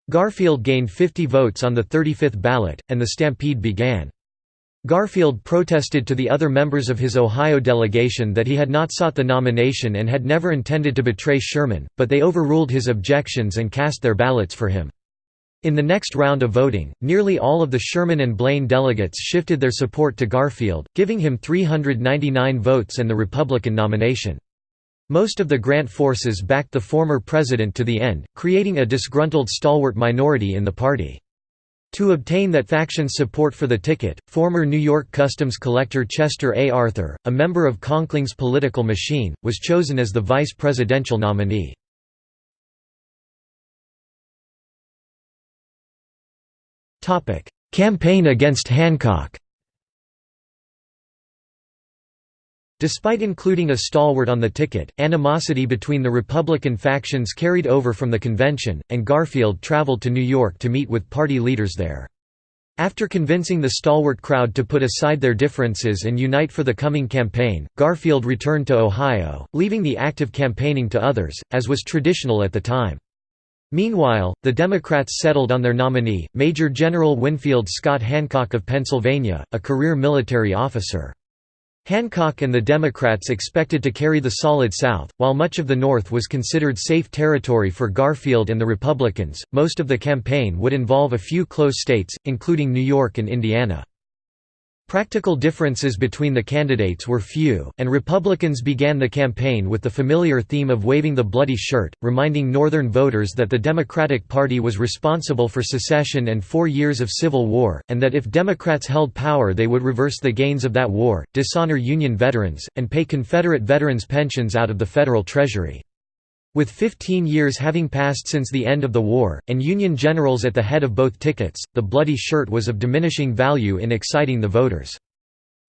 Garfield gained 50 votes on the 35th ballot, and the stampede began. Garfield protested to the other members of his Ohio delegation that he had not sought the nomination and had never intended to betray Sherman, but they overruled his objections and cast their ballots for him. In the next round of voting, nearly all of the Sherman and Blaine delegates shifted their support to Garfield, giving him 399 votes and the Republican nomination. Most of the Grant forces backed the former president to the end, creating a disgruntled stalwart minority in the party. To obtain that faction's support for the ticket, former New York Customs Collector Chester A. Arthur, a member of Conkling's political machine, was chosen as the vice presidential nominee. "'Campaign against Hancock' Despite including a stalwart on the ticket, animosity between the Republican factions carried over from the convention, and Garfield traveled to New York to meet with party leaders there. After convincing the stalwart crowd to put aside their differences and unite for the coming campaign, Garfield returned to Ohio, leaving the active campaigning to others, as was traditional at the time. Meanwhile, the Democrats settled on their nominee, Major General Winfield Scott Hancock of Pennsylvania, a career military officer. Hancock and the Democrats expected to carry the solid South, while much of the North was considered safe territory for Garfield and the Republicans. Most of the campaign would involve a few close states, including New York and Indiana. Practical differences between the candidates were few, and Republicans began the campaign with the familiar theme of waving the bloody shirt, reminding Northern voters that the Democratic Party was responsible for secession and four years of civil war, and that if Democrats held power they would reverse the gains of that war, dishonor Union veterans, and pay Confederate veterans pensions out of the federal treasury. With 15 years having passed since the end of the war, and Union generals at the head of both tickets, the bloody shirt was of diminishing value in exciting the voters.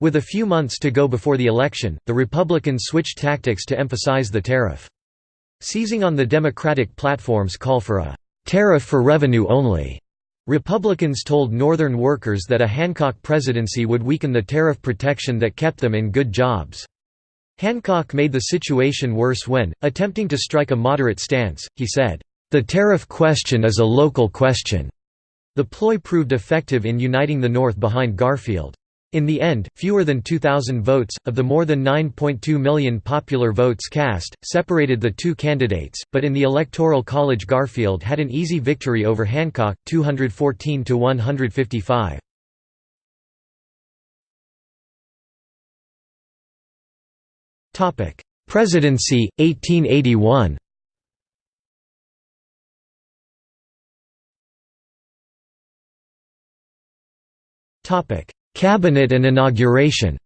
With a few months to go before the election, the Republicans switched tactics to emphasize the tariff. Seizing on the Democratic platform's call for a «tariff for revenue only», Republicans told Northern workers that a Hancock presidency would weaken the tariff protection that kept them in good jobs. Hancock made the situation worse when, attempting to strike a moderate stance, he said, "...the tariff question is a local question." The ploy proved effective in uniting the North behind Garfield. In the end, fewer than 2,000 votes, of the more than 9.2 million popular votes cast, separated the two candidates, but in the Electoral College Garfield had an easy victory over Hancock, 214 Presidency, 1881 Cabinet and inauguration.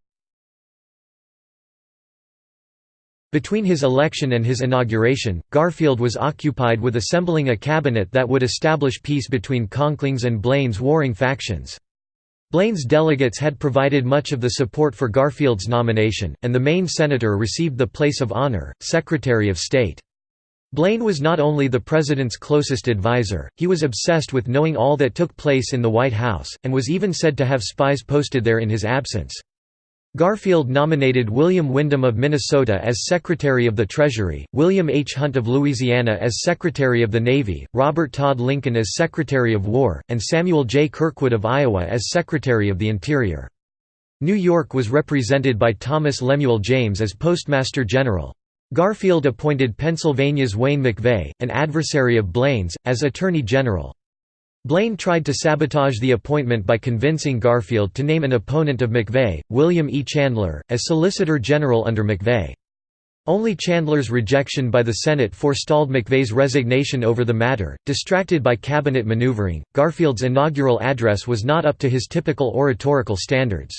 Between his election and his inauguration, Garfield was occupied with assembling a cabinet that would establish peace between Conkling's and Blaine's warring factions. Blaine's delegates had provided much of the support for Garfield's nomination, and the Maine senator received the place of honor, Secretary of State. Blaine was not only the president's closest advisor, he was obsessed with knowing all that took place in the White House, and was even said to have spies posted there in his absence. Garfield nominated William Windom of Minnesota as Secretary of the Treasury, William H. Hunt of Louisiana as Secretary of the Navy, Robert Todd Lincoln as Secretary of War, and Samuel J. Kirkwood of Iowa as Secretary of the Interior. New York was represented by Thomas Lemuel James as Postmaster General. Garfield appointed Pennsylvania's Wayne MacVeagh, an adversary of Blaine's, as Attorney General. Blaine tried to sabotage the appointment by convincing Garfield to name an opponent of MacVeagh, William E. Chandler, as Solicitor General under MacVeagh. Only Chandler's rejection by the Senate forestalled MacVeagh's resignation over the matter. Distracted by cabinet maneuvering, Garfield's inaugural address was not up to his typical oratorical standards.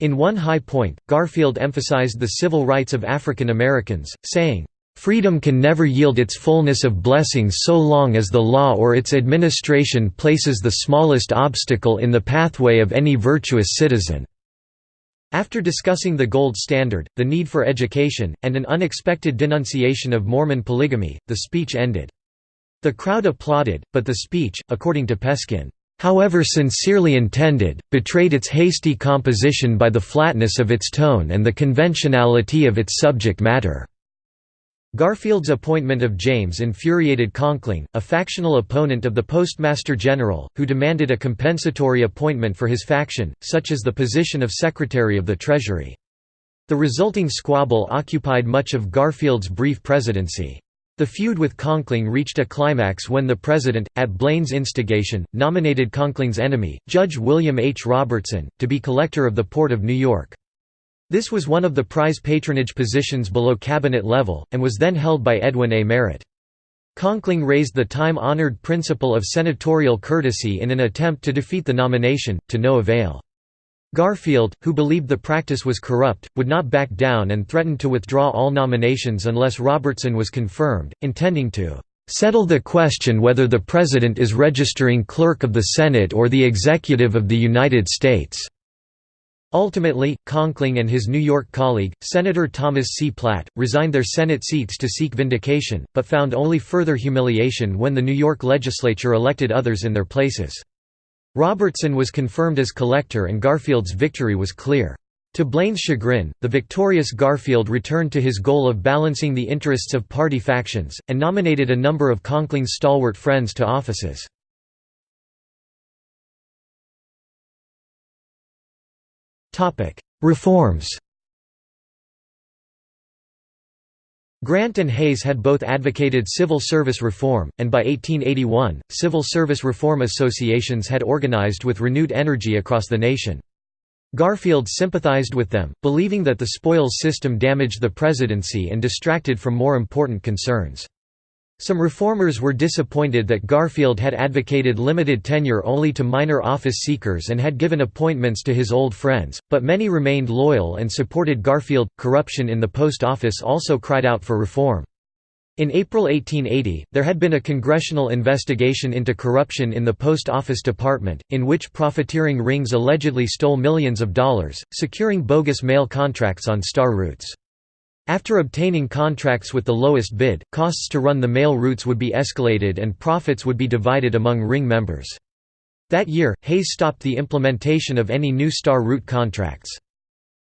In one high point, Garfield emphasized the civil rights of African Americans, saying, Freedom can never yield its fullness of blessings so long as the law or its administration places the smallest obstacle in the pathway of any virtuous citizen." After discussing the gold standard, the need for education, and an unexpected denunciation of Mormon polygamy, the speech ended. The crowd applauded, but the speech, according to Peskin, however sincerely intended, betrayed its hasty composition by the flatness of its tone and the conventionality of its subject matter. Garfield's appointment of James infuriated Conkling, a factional opponent of the Postmaster General, who demanded a compensatory appointment for his faction, such as the position of Secretary of the Treasury. The resulting squabble occupied much of Garfield's brief presidency. The feud with Conkling reached a climax when the president, at Blaine's instigation, nominated Conkling's enemy, Judge William H. Robertson, to be collector of the Port of New York. This was one of the prize patronage positions below cabinet level, and was then held by Edwin A. Merritt. Conkling raised the time-honored principle of senatorial courtesy in an attempt to defeat the nomination, to no avail. Garfield, who believed the practice was corrupt, would not back down and threatened to withdraw all nominations unless Robertson was confirmed, intending to "...settle the question whether the President is registering clerk of the Senate or the Executive of the United States." Ultimately, Conkling and his New York colleague, Senator Thomas C. Platt, resigned their Senate seats to seek vindication, but found only further humiliation when the New York legislature elected others in their places. Robertson was confirmed as collector and Garfield's victory was clear. To Blaine's chagrin, the victorious Garfield returned to his goal of balancing the interests of party factions, and nominated a number of Conkling's stalwart friends to offices. Reforms Grant and Hayes had both advocated civil service reform, and by 1881, civil service reform associations had organized with renewed energy across the nation. Garfield sympathized with them, believing that the spoils system damaged the presidency and distracted from more important concerns. Some reformers were disappointed that Garfield had advocated limited tenure only to minor office seekers and had given appointments to his old friends, but many remained loyal and supported Garfield. Corruption in the post office also cried out for reform. In April 1880, there had been a congressional investigation into corruption in the Post Office Department, in which profiteering rings allegedly stole millions of dollars, securing bogus mail contracts on star routes. After obtaining contracts with the lowest bid, costs to run the mail routes would be escalated and profits would be divided among ring members. That year, Hayes stopped the implementation of any new star route contracts.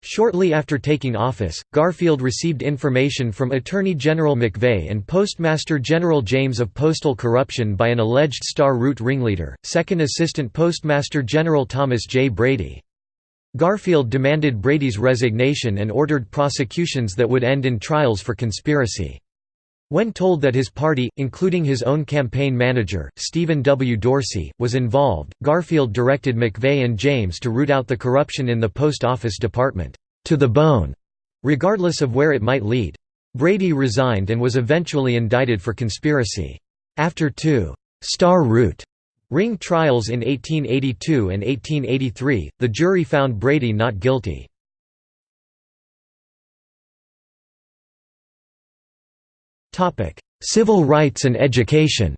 Shortly after taking office, Garfield received information from Attorney General MacVeagh and Postmaster General James of postal corruption by an alleged Star Route ringleader, Second Assistant Postmaster General Thomas J. Brady. Garfield demanded Brady's resignation and ordered prosecutions that would end in trials for conspiracy. When told that his party, including his own campaign manager, Stephen W. Dorsey, was involved, Garfield directed MacVeagh and James to root out the corruption in the Post Office Department, to the bone, regardless of where it might lead. Brady resigned and was eventually indicted for conspiracy. After two «star route» ring trials in 1882 and 1883, the jury found Brady not guilty. Civil rights and education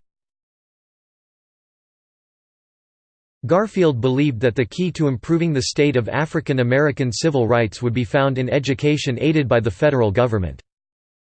Garfield believed that the key to improving the state of African American civil rights would be found in education aided by the federal government.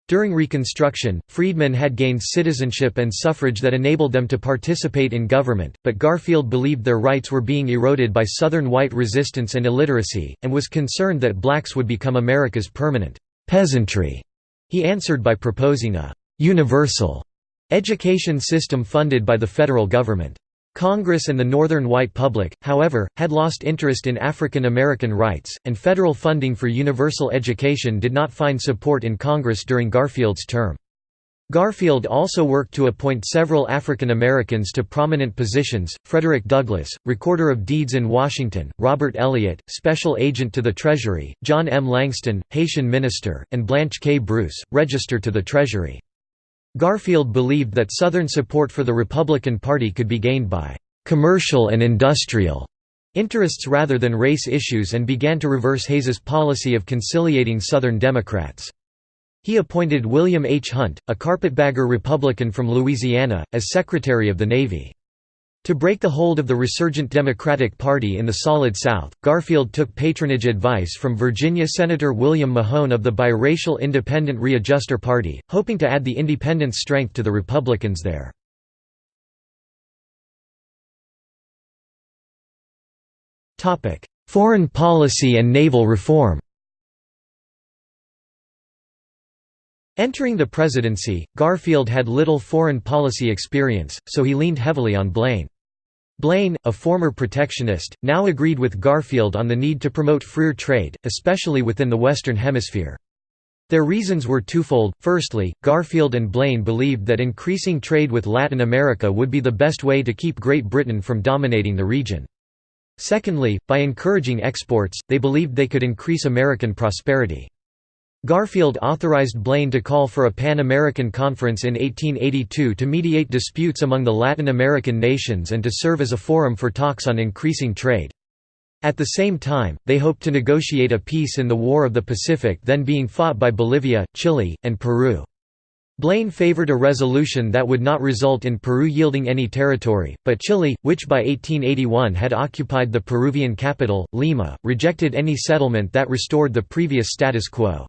During Reconstruction, freedmen had gained citizenship and suffrage that enabled them to participate in government, but Garfield believed their rights were being eroded by Southern white resistance and illiteracy, and was concerned that blacks would become America's permanent peasantry. He answered by proposing a universal education system funded by the federal government. Congress and the northern white public, however, had lost interest in African American rights, and federal funding for universal education did not find support in Congress during Garfield's term. Garfield also worked to appoint several African Americans to prominent positions, Frederick Douglass, Recorder of Deeds in Washington, Robert Elliott, Special Agent to the Treasury, John M. Langston, Haitian Minister, and Blanche K. Bruce, Register to the Treasury. Garfield believed that Southern support for the Republican Party could be gained by «commercial and industrial» interests rather than race issues and began to reverse Hayes's policy of conciliating Southern Democrats. He appointed William H. Hunt, a carpetbagger Republican from Louisiana, as Secretary of the Navy. To break the hold of the resurgent Democratic Party in the Solid South, Garfield took patronage advice from Virginia Senator William Mahone of the biracial Independent Readjuster Party, hoping to add the independent strength to the Republicans there. Foreign policy and naval reform Entering the presidency, Garfield had little foreign policy experience, so he leaned heavily on Blaine. Blaine, a former protectionist, now agreed with Garfield on the need to promote freer trade, especially within the Western Hemisphere. Their reasons were twofold. Firstly, Garfield and Blaine believed that increasing trade with Latin America would be the best way to keep Great Britain from dominating the region. Secondly, by encouraging exports, they believed they could increase American prosperity. Garfield authorized Blaine to call for a Pan-American Conference in 1882 to mediate disputes among the Latin American nations and to serve as a forum for talks on increasing trade. At the same time, they hoped to negotiate a peace in the War of the Pacific then being fought by Bolivia, Chile, and Peru. Blaine favored a resolution that would not result in Peru yielding any territory, but Chile, which by 1881 had occupied the Peruvian capital, Lima, rejected any settlement that restored the previous status quo.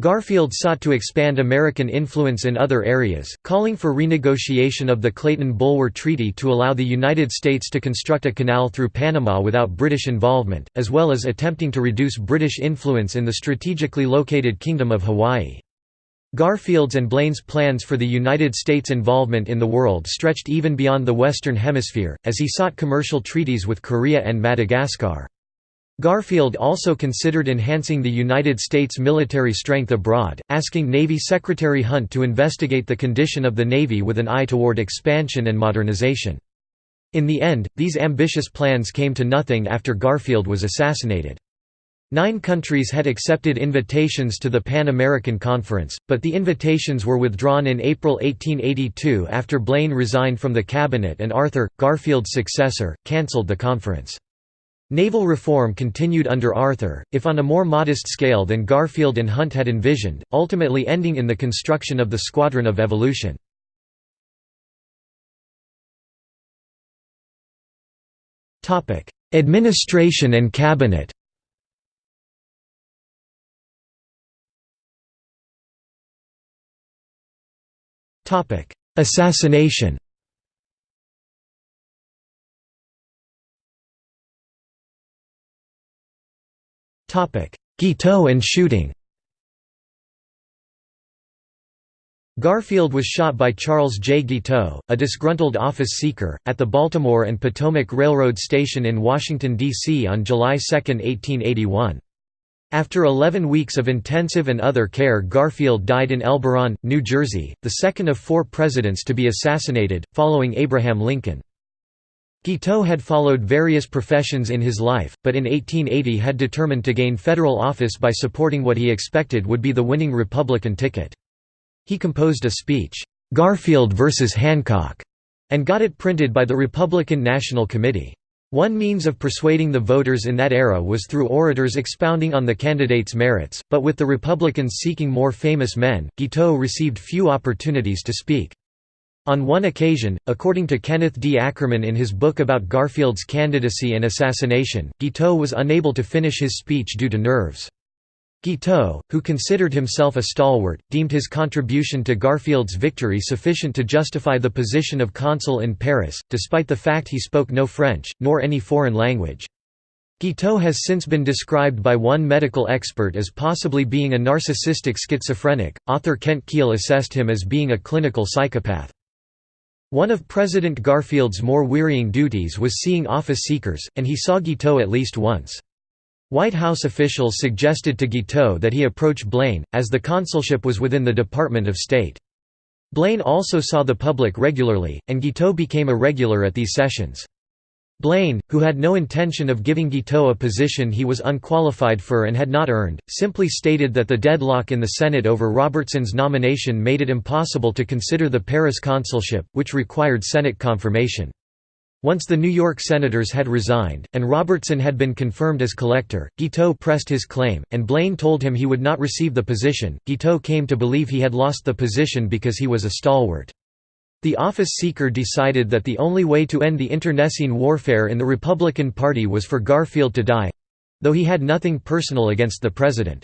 Garfield sought to expand American influence in other areas, calling for renegotiation of the Clayton-Bulwer Treaty to allow the United States to construct a canal through Panama without British involvement, as well as attempting to reduce British influence in the strategically located Kingdom of Hawaii. Garfield's and Blaine's plans for the United States' involvement in the world stretched even beyond the Western Hemisphere, as he sought commercial treaties with Korea and Madagascar. Garfield also considered enhancing the United States military strength abroad, asking Navy Secretary Hunt to investigate the condition of the Navy with an eye toward expansion and modernization. In the end, these ambitious plans came to nothing after Garfield was assassinated. Nine countries had accepted invitations to the Pan American Conference, but the invitations were withdrawn in April 1882 after Blaine resigned from the cabinet and Arthur, Garfield's successor, cancelled the conference. Naval reform continued under Arthur, if on a more modest scale than Garfield and Hunt had envisioned, ultimately ending in the construction of the Squadron of Evolution. Administration and cabinet Assassination Guiteau and shooting Garfield was shot by Charles J. Guiteau, a disgruntled office seeker, at the Baltimore and Potomac Railroad Station in Washington, D.C. on July 2, 1881. After 11 weeks of intensive and other care Garfield died in Elberon, New Jersey, the second of four presidents to be assassinated, following Abraham Lincoln. Guiteau had followed various professions in his life, but in 1880 had determined to gain federal office by supporting what he expected would be the winning Republican ticket. He composed a speech, "'Garfield vs. Hancock' and got it printed by the Republican National Committee. One means of persuading the voters in that era was through orators expounding on the candidate's merits, but with the Republicans seeking more famous men, Guiteau received few opportunities to speak. On one occasion, according to Kenneth D. Ackerman in his book about Garfield's candidacy and assassination, Guiteau was unable to finish his speech due to nerves. Guiteau, who considered himself a stalwart, deemed his contribution to Garfield's victory sufficient to justify the position of consul in Paris, despite the fact he spoke no French, nor any foreign language. Guiteau has since been described by one medical expert as possibly being a narcissistic schizophrenic. Author Kent Kiehl assessed him as being a clinical psychopath. One of President Garfield's more wearying duties was seeing office seekers, and he saw Guiteau at least once. White House officials suggested to Guiteau that he approach Blaine, as the consulship was within the Department of State. Blaine also saw the public regularly, and Guiteau became a regular at these sessions. Blaine, who had no intention of giving Guiteau a position he was unqualified for and had not earned, simply stated that the deadlock in the Senate over Robertson's nomination made it impossible to consider the Paris consulship, which required Senate confirmation. Once the New York Senators had resigned, and Robertson had been confirmed as collector, Guiteau pressed his claim, and Blaine told him he would not receive the position. Guiteau came to believe he had lost the position because he was a stalwart. The office seeker decided that the only way to end the internecine warfare in the Republican Party was for Garfield to die—though he had nothing personal against the president.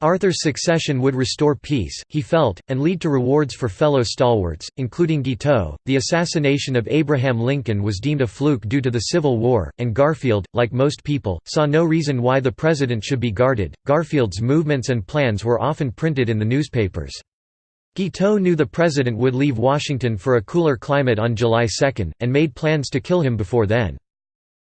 Arthur's succession would restore peace, he felt, and lead to rewards for fellow stalwarts, including Guiteau. The assassination of Abraham Lincoln was deemed a fluke due to the Civil War, and Garfield, like most people, saw no reason why the president should be guarded. Garfield's movements and plans were often printed in the newspapers. Guiteau knew the president would leave Washington for a cooler climate on July 2, and made plans to kill him before then.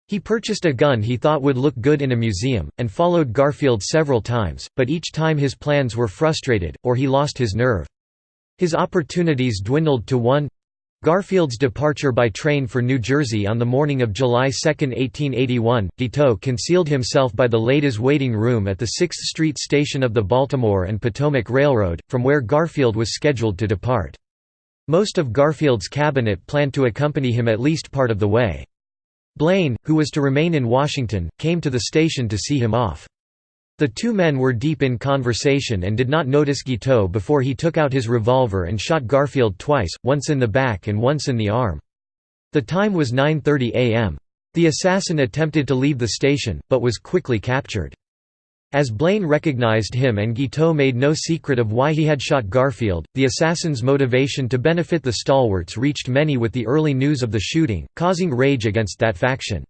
He purchased a gun he thought would look good in a museum, and followed Garfield several times, but each time his plans were frustrated, or he lost his nerve. His opportunities dwindled to one Garfield's departure by train for New Jersey on the morning of July 2, 1881, Guiteau concealed himself by the ladies' waiting room at the 6th Street station of the Baltimore and Potomac Railroad, from where Garfield was scheduled to depart. Most of Garfield's cabinet planned to accompany him at least part of the way. Blaine, who was to remain in Washington, came to the station to see him off. The two men were deep in conversation and did not notice Guiteau before he took out his revolver and shot Garfield twice, once in the back and once in the arm. The time was 9.30 am. The assassin attempted to leave the station, but was quickly captured. As Blaine recognized him and Guiteau made no secret of why he had shot Garfield, the assassin's motivation to benefit the stalwarts reached many with the early news of the shooting, causing rage against that faction.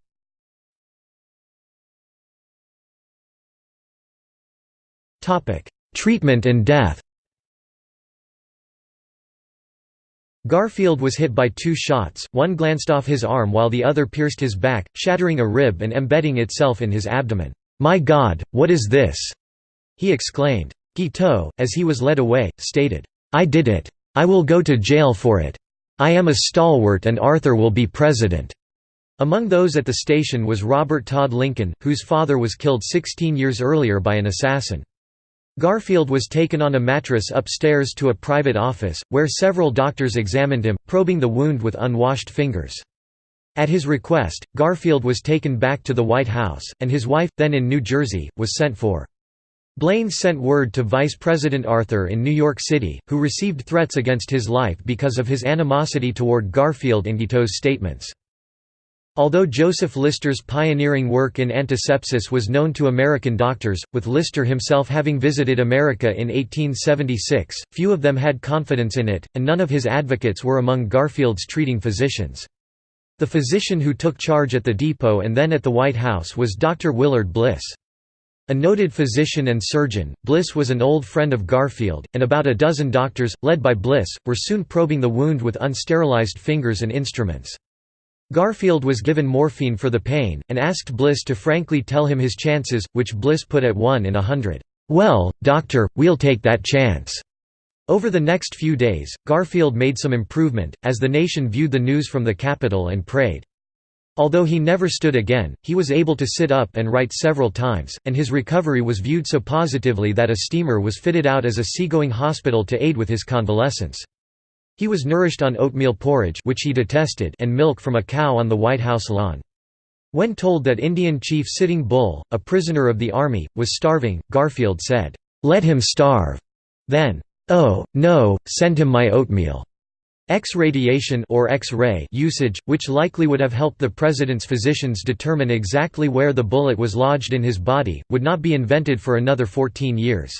Treatment and death Garfield was hit by two shots, one glanced off his arm while the other pierced his back, shattering a rib and embedding itself in his abdomen. "'My God, what is this?' he exclaimed. Guiteau, as he was led away, stated, "'I did it. I will go to jail for it. I am a stalwart and Arthur will be president.'" Among those at the station was Robert Todd Lincoln, whose father was killed 16 years earlier by an assassin. Garfield was taken on a mattress upstairs to a private office, where several doctors examined him, probing the wound with unwashed fingers. At his request, Garfield was taken back to the White House, and his wife, then in New Jersey, was sent for. Blaine sent word to Vice President Arthur in New York City, who received threats against his life because of his animosity toward Garfield and Guiteau's statements. Although Joseph Lister's pioneering work in antisepsis was known to American doctors, with Lister himself having visited America in 1876, few of them had confidence in it, and none of his advocates were among Garfield's treating physicians. The physician who took charge at the depot and then at the White House was Dr. Willard Bliss. A noted physician and surgeon, Bliss was an old friend of Garfield, and about a dozen doctors, led by Bliss, were soon probing the wound with unsterilized fingers and instruments. Garfield was given morphine for the pain, and asked Bliss to frankly tell him his chances, which Bliss put at 1 in a hundred. "'Well, doctor, we'll take that chance.' Over the next few days, Garfield made some improvement, as the nation viewed the news from the Capitol and prayed. Although he never stood again, he was able to sit up and write several times, and his recovery was viewed so positively that a steamer was fitted out as a seagoing hospital to aid with his convalescence. He was nourished on oatmeal porridge which he detested and milk from a cow on the White House lawn. When told that Indian chief Sitting Bull, a prisoner of the army, was starving, Garfield said, "'Let him starve'. Then, Oh, no, send him my oatmeal. X-radiation or X-ray usage, which likely would have helped the president's physicians determine exactly where the bullet was lodged in his body, would not be invented for another 14 years.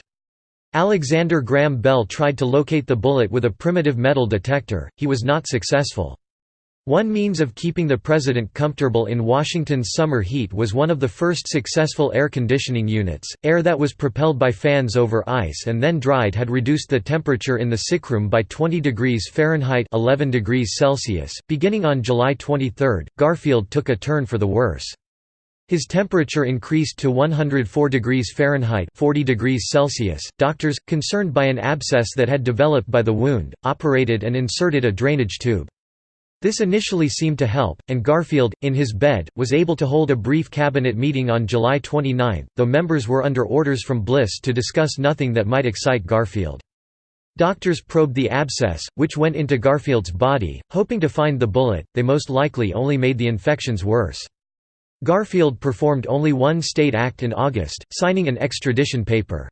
Alexander Graham Bell tried to locate the bullet with a primitive metal detector, he was not successful. One means of keeping the president comfortable in Washington's summer heat was one of the first successful air conditioning units. Air that was propelled by fans over ice and then dried had reduced the temperature in the sickroom by 20 degrees Fahrenheit 11 degrees Celsius. Beginning on July 23, Garfield took a turn for the worse. His temperature increased to 104 degrees Fahrenheit 40 degrees Celsius. Doctors, concerned by an abscess that had developed by the wound, operated and inserted a drainage tube. This initially seemed to help, and Garfield, in his bed, was able to hold a brief cabinet meeting on July 29, though members were under orders from Bliss to discuss nothing that might excite Garfield. Doctors probed the abscess, which went into Garfield's body, hoping to find the bullet, they most likely only made the infections worse. Garfield performed only one state act in August, signing an extradition paper.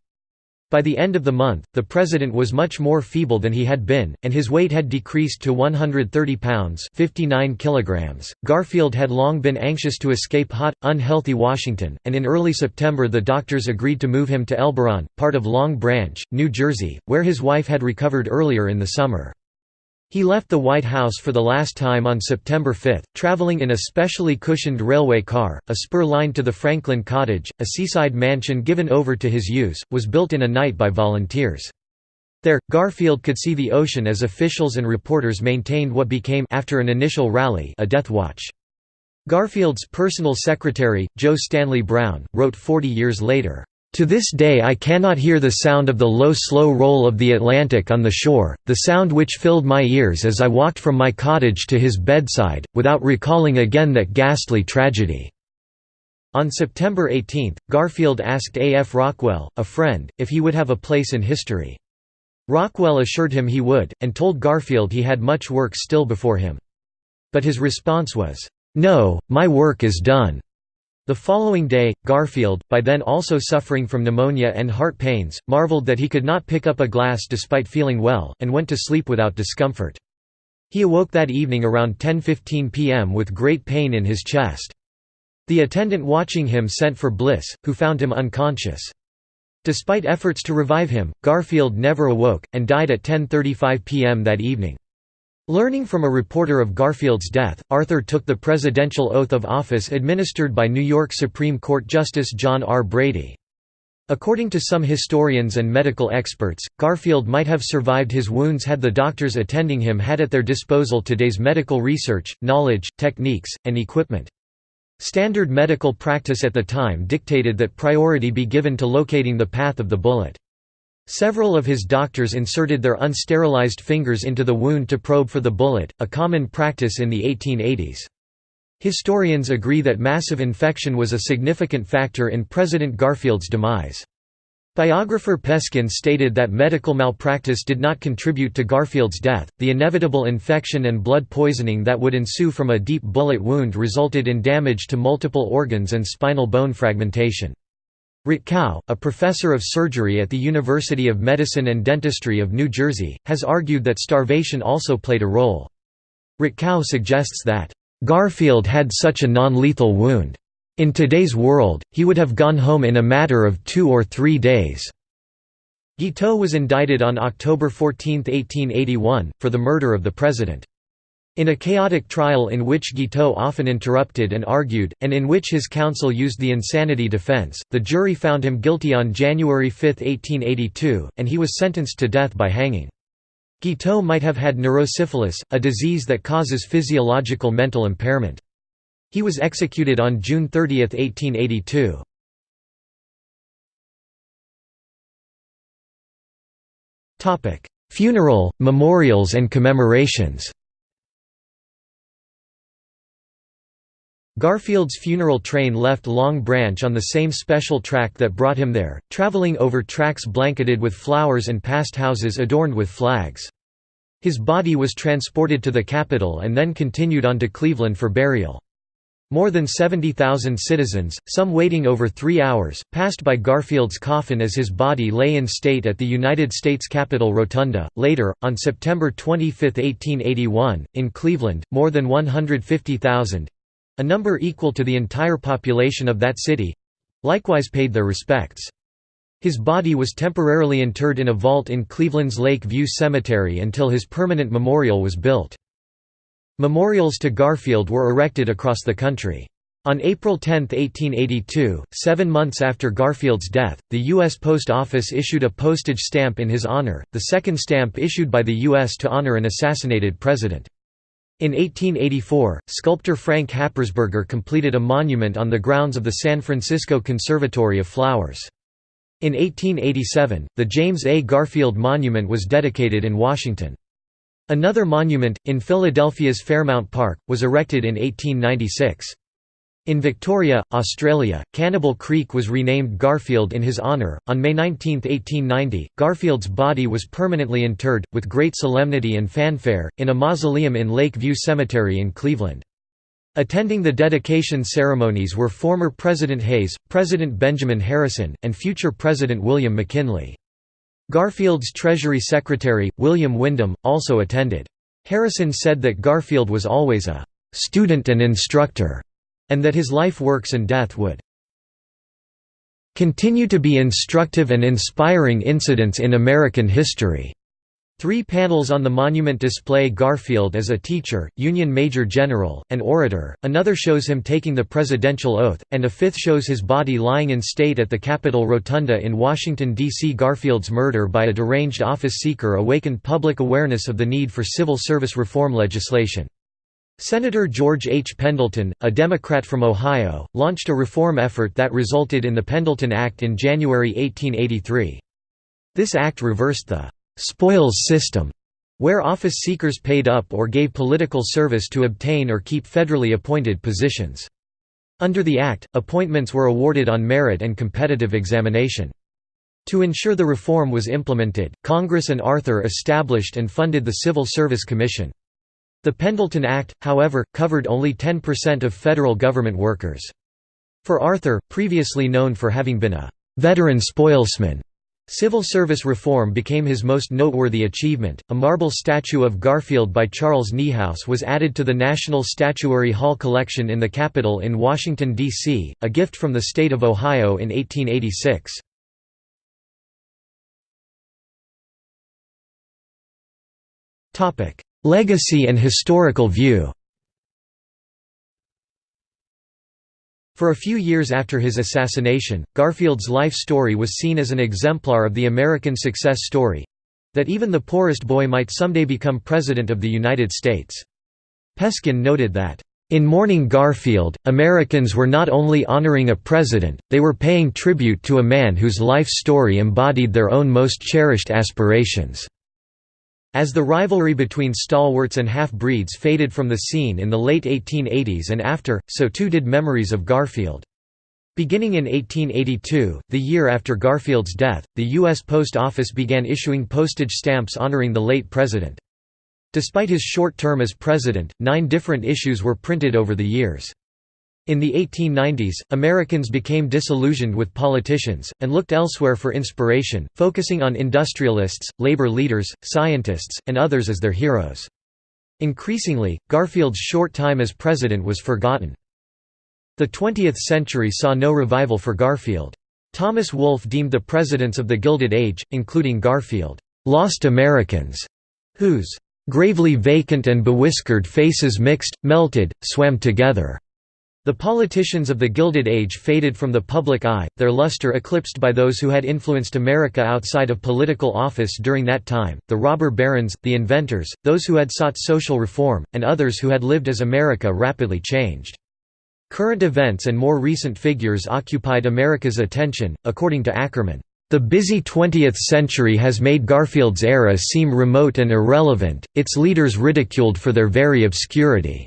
By the end of the month, the president was much more feeble than he had been, and his weight had decreased to 130 pounds 59 kilograms. Garfield had long been anxious to escape hot, unhealthy Washington, and in early September the doctors agreed to move him to Elberon, part of Long Branch, New Jersey, where his wife had recovered earlier in the summer. He left the White House for the last time on September 5, traveling in a specially cushioned railway car. A spur line to the Franklin Cottage, a seaside mansion given over to his use, was built in a night by volunteers. There, Garfield could see the ocean as officials and reporters maintained what became after an initial rally a death watch. Garfield's personal secretary, Joe Stanley Brown, wrote 40 years later, to this day I cannot hear the sound of the low slow roll of the Atlantic on the shore, the sound which filled my ears as I walked from my cottage to his bedside, without recalling again that ghastly tragedy." On September 18, Garfield asked A. F. Rockwell, a friend, if he would have a place in history. Rockwell assured him he would, and told Garfield he had much work still before him. But his response was, "'No, my work is done. The following day, Garfield, by then also suffering from pneumonia and heart pains, marveled that he could not pick up a glass despite feeling well, and went to sleep without discomfort. He awoke that evening around 10.15 pm with great pain in his chest. The attendant watching him sent for Bliss, who found him unconscious. Despite efforts to revive him, Garfield never awoke, and died at 10.35 pm that evening. Learning from a reporter of Garfield's death, Arthur took the presidential oath of office administered by New York Supreme Court Justice John R. Brady. According to some historians and medical experts, Garfield might have survived his wounds had the doctors attending him had at their disposal today's medical research, knowledge, techniques, and equipment. Standard medical practice at the time dictated that priority be given to locating the path of the bullet. Several of his doctors inserted their unsterilized fingers into the wound to probe for the bullet, a common practice in the 1880s. Historians agree that massive infection was a significant factor in President Garfield's demise. Biographer Peskin stated that medical malpractice did not contribute to Garfield's death. The inevitable infection and blood poisoning that would ensue from a deep bullet wound resulted in damage to multiple organs and spinal bone fragmentation. Rutkow, a professor of surgery at the University of Medicine and Dentistry of New Jersey, has argued that starvation also played a role. Rutkow suggests that, "...Garfield had such a non-lethal wound. In today's world, he would have gone home in a matter of two or three days." Guiteau was indicted on October 14, 1881, for the murder of the president. In a chaotic trial in which Guiteau often interrupted and argued, and in which his counsel used the insanity defense, the jury found him guilty on January 5, 1882, and he was sentenced to death by hanging. Guiteau might have had neurosyphilis, a disease that causes physiological mental impairment. He was executed on June 30, 1882. Funeral, memorials and commemorations Garfield's funeral train left Long Branch on the same special track that brought him there, traveling over tracks blanketed with flowers and past houses adorned with flags. His body was transported to the capital and then continued on to Cleveland for burial. More than 70,000 citizens, some waiting over three hours, passed by Garfield's coffin as his body lay in state at the United States Capitol Rotunda. Later, on September 25, 1881, in Cleveland, more than 150,000 a number equal to the entire population of that city—likewise paid their respects. His body was temporarily interred in a vault in Cleveland's Lake View Cemetery until his permanent memorial was built. Memorials to Garfield were erected across the country. On April 10, 1882, seven months after Garfield's death, the U.S. Post Office issued a postage stamp in his honor, the second stamp issued by the U.S. to honor an assassinated president. In 1884, sculptor Frank Happersberger completed a monument on the grounds of the San Francisco Conservatory of Flowers. In 1887, the James A. Garfield Monument was dedicated in Washington. Another monument, in Philadelphia's Fairmount Park, was erected in 1896. In Victoria, Australia, Cannibal Creek was renamed Garfield in his honour. On May 19, 1890, Garfield's body was permanently interred, with great solemnity and fanfare, in a mausoleum in Lake View Cemetery in Cleveland. Attending the dedication ceremonies were former President Hayes, President Benjamin Harrison, and future President William McKinley. Garfield's Treasury Secretary, William Windom, also attended. Harrison said that Garfield was always a «student and instructor» and that his life works and death would continue to be instructive and inspiring incidents in American history. Three panels on the monument display Garfield as a teacher, Union Major General, and orator, another shows him taking the presidential oath, and a fifth shows his body lying in state at the Capitol Rotunda in Washington, D.C. Garfield's murder by a deranged office seeker awakened public awareness of the need for civil service reform legislation. Senator George H. Pendleton, a Democrat from Ohio, launched a reform effort that resulted in the Pendleton Act in January 1883. This act reversed the «spoils system», where office seekers paid up or gave political service to obtain or keep federally appointed positions. Under the Act, appointments were awarded on merit and competitive examination. To ensure the reform was implemented, Congress and Arthur established and funded the Civil Service Commission. The Pendleton Act, however, covered only 10% of federal government workers. For Arthur, previously known for having been a veteran spoilsman, Civil service reform became his most noteworthy achievement. A marble statue of Garfield by Charles Niehaus was added to the National Statuary Hall collection in the Capitol in Washington, D.C., a gift from the state of Ohio in 1886. Legacy and historical view For a few years after his assassination, Garfield's life story was seen as an exemplar of the American success story—that even the poorest boy might someday become President of the United States. Peskin noted that, "...in mourning Garfield, Americans were not only honoring a president, they were paying tribute to a man whose life story embodied their own most cherished aspirations." As the rivalry between stalwarts and half-breeds faded from the scene in the late 1880s and after, so too did memories of Garfield. Beginning in 1882, the year after Garfield's death, the U.S. Post Office began issuing postage stamps honoring the late president. Despite his short term as president, nine different issues were printed over the years. In the 1890s, Americans became disillusioned with politicians, and looked elsewhere for inspiration, focusing on industrialists, labor leaders, scientists, and others as their heroes. Increasingly, Garfield's short time as president was forgotten. The 20th century saw no revival for Garfield. Thomas Wolfe deemed the presidents of the Gilded Age, including Garfield, "...lost Americans", whose "...gravely vacant and bewhiskered faces mixed, melted, swam together." The politicians of the Gilded Age faded from the public eye, their luster eclipsed by those who had influenced America outside of political office during that time, the robber barons, the inventors, those who had sought social reform, and others who had lived as America rapidly changed. Current events and more recent figures occupied America's attention, according to Ackerman. The busy 20th century has made Garfield's era seem remote and irrelevant, its leaders ridiculed for their very obscurity.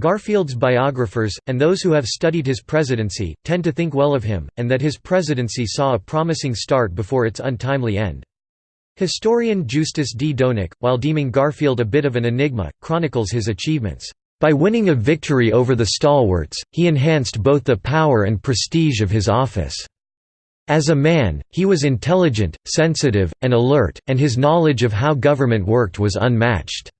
Garfield's biographers, and those who have studied his presidency, tend to think well of him, and that his presidency saw a promising start before its untimely end. Historian Justus D. Doenecke, while deeming Garfield a bit of an enigma, chronicles his achievements. By winning a victory over the stalwarts, he enhanced both the power and prestige of his office. As a man, he was intelligent, sensitive, and alert, and his knowledge of how government worked was unmatched.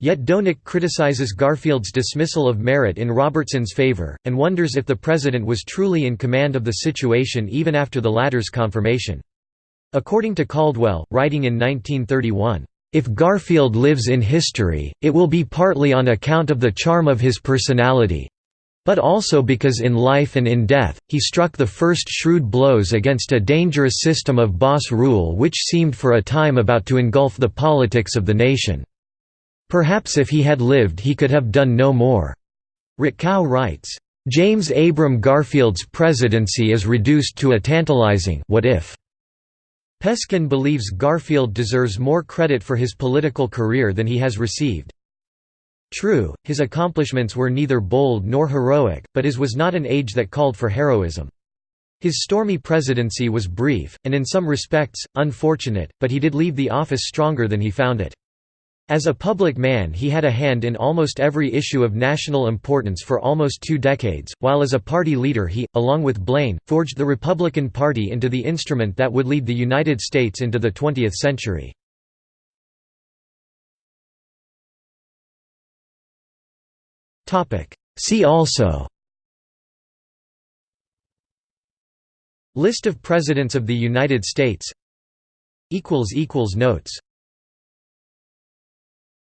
Yet Doenecke criticizes Garfield's dismissal of merit in Robertson's favor, and wonders if the president was truly in command of the situation even after the latter's confirmation. According to Caldwell, writing in 1931, "...if Garfield lives in history, it will be partly on account of the charm of his personality, but also because in life and in death, he struck the first shrewd blows against a dangerous system of boss rule which seemed for a time about to engulf the politics of the nation." Perhaps if he had lived he could have done no more." Rutkow writes, "...James Abram Garfield's presidency is reduced to a tantalizing what if." Peskin believes Garfield deserves more credit for his political career than he has received. True, his accomplishments were neither bold nor heroic, but his was not an age that called for heroism. His stormy presidency was brief, and in some respects, unfortunate, but he did leave the office stronger than he found it. As a public man he had a hand in almost every issue of national importance for almost two decades, while as a party leader he, along with Blaine, forged the Republican Party into the instrument that would lead the United States into the 20th century. See also List of Presidents of the United States Notes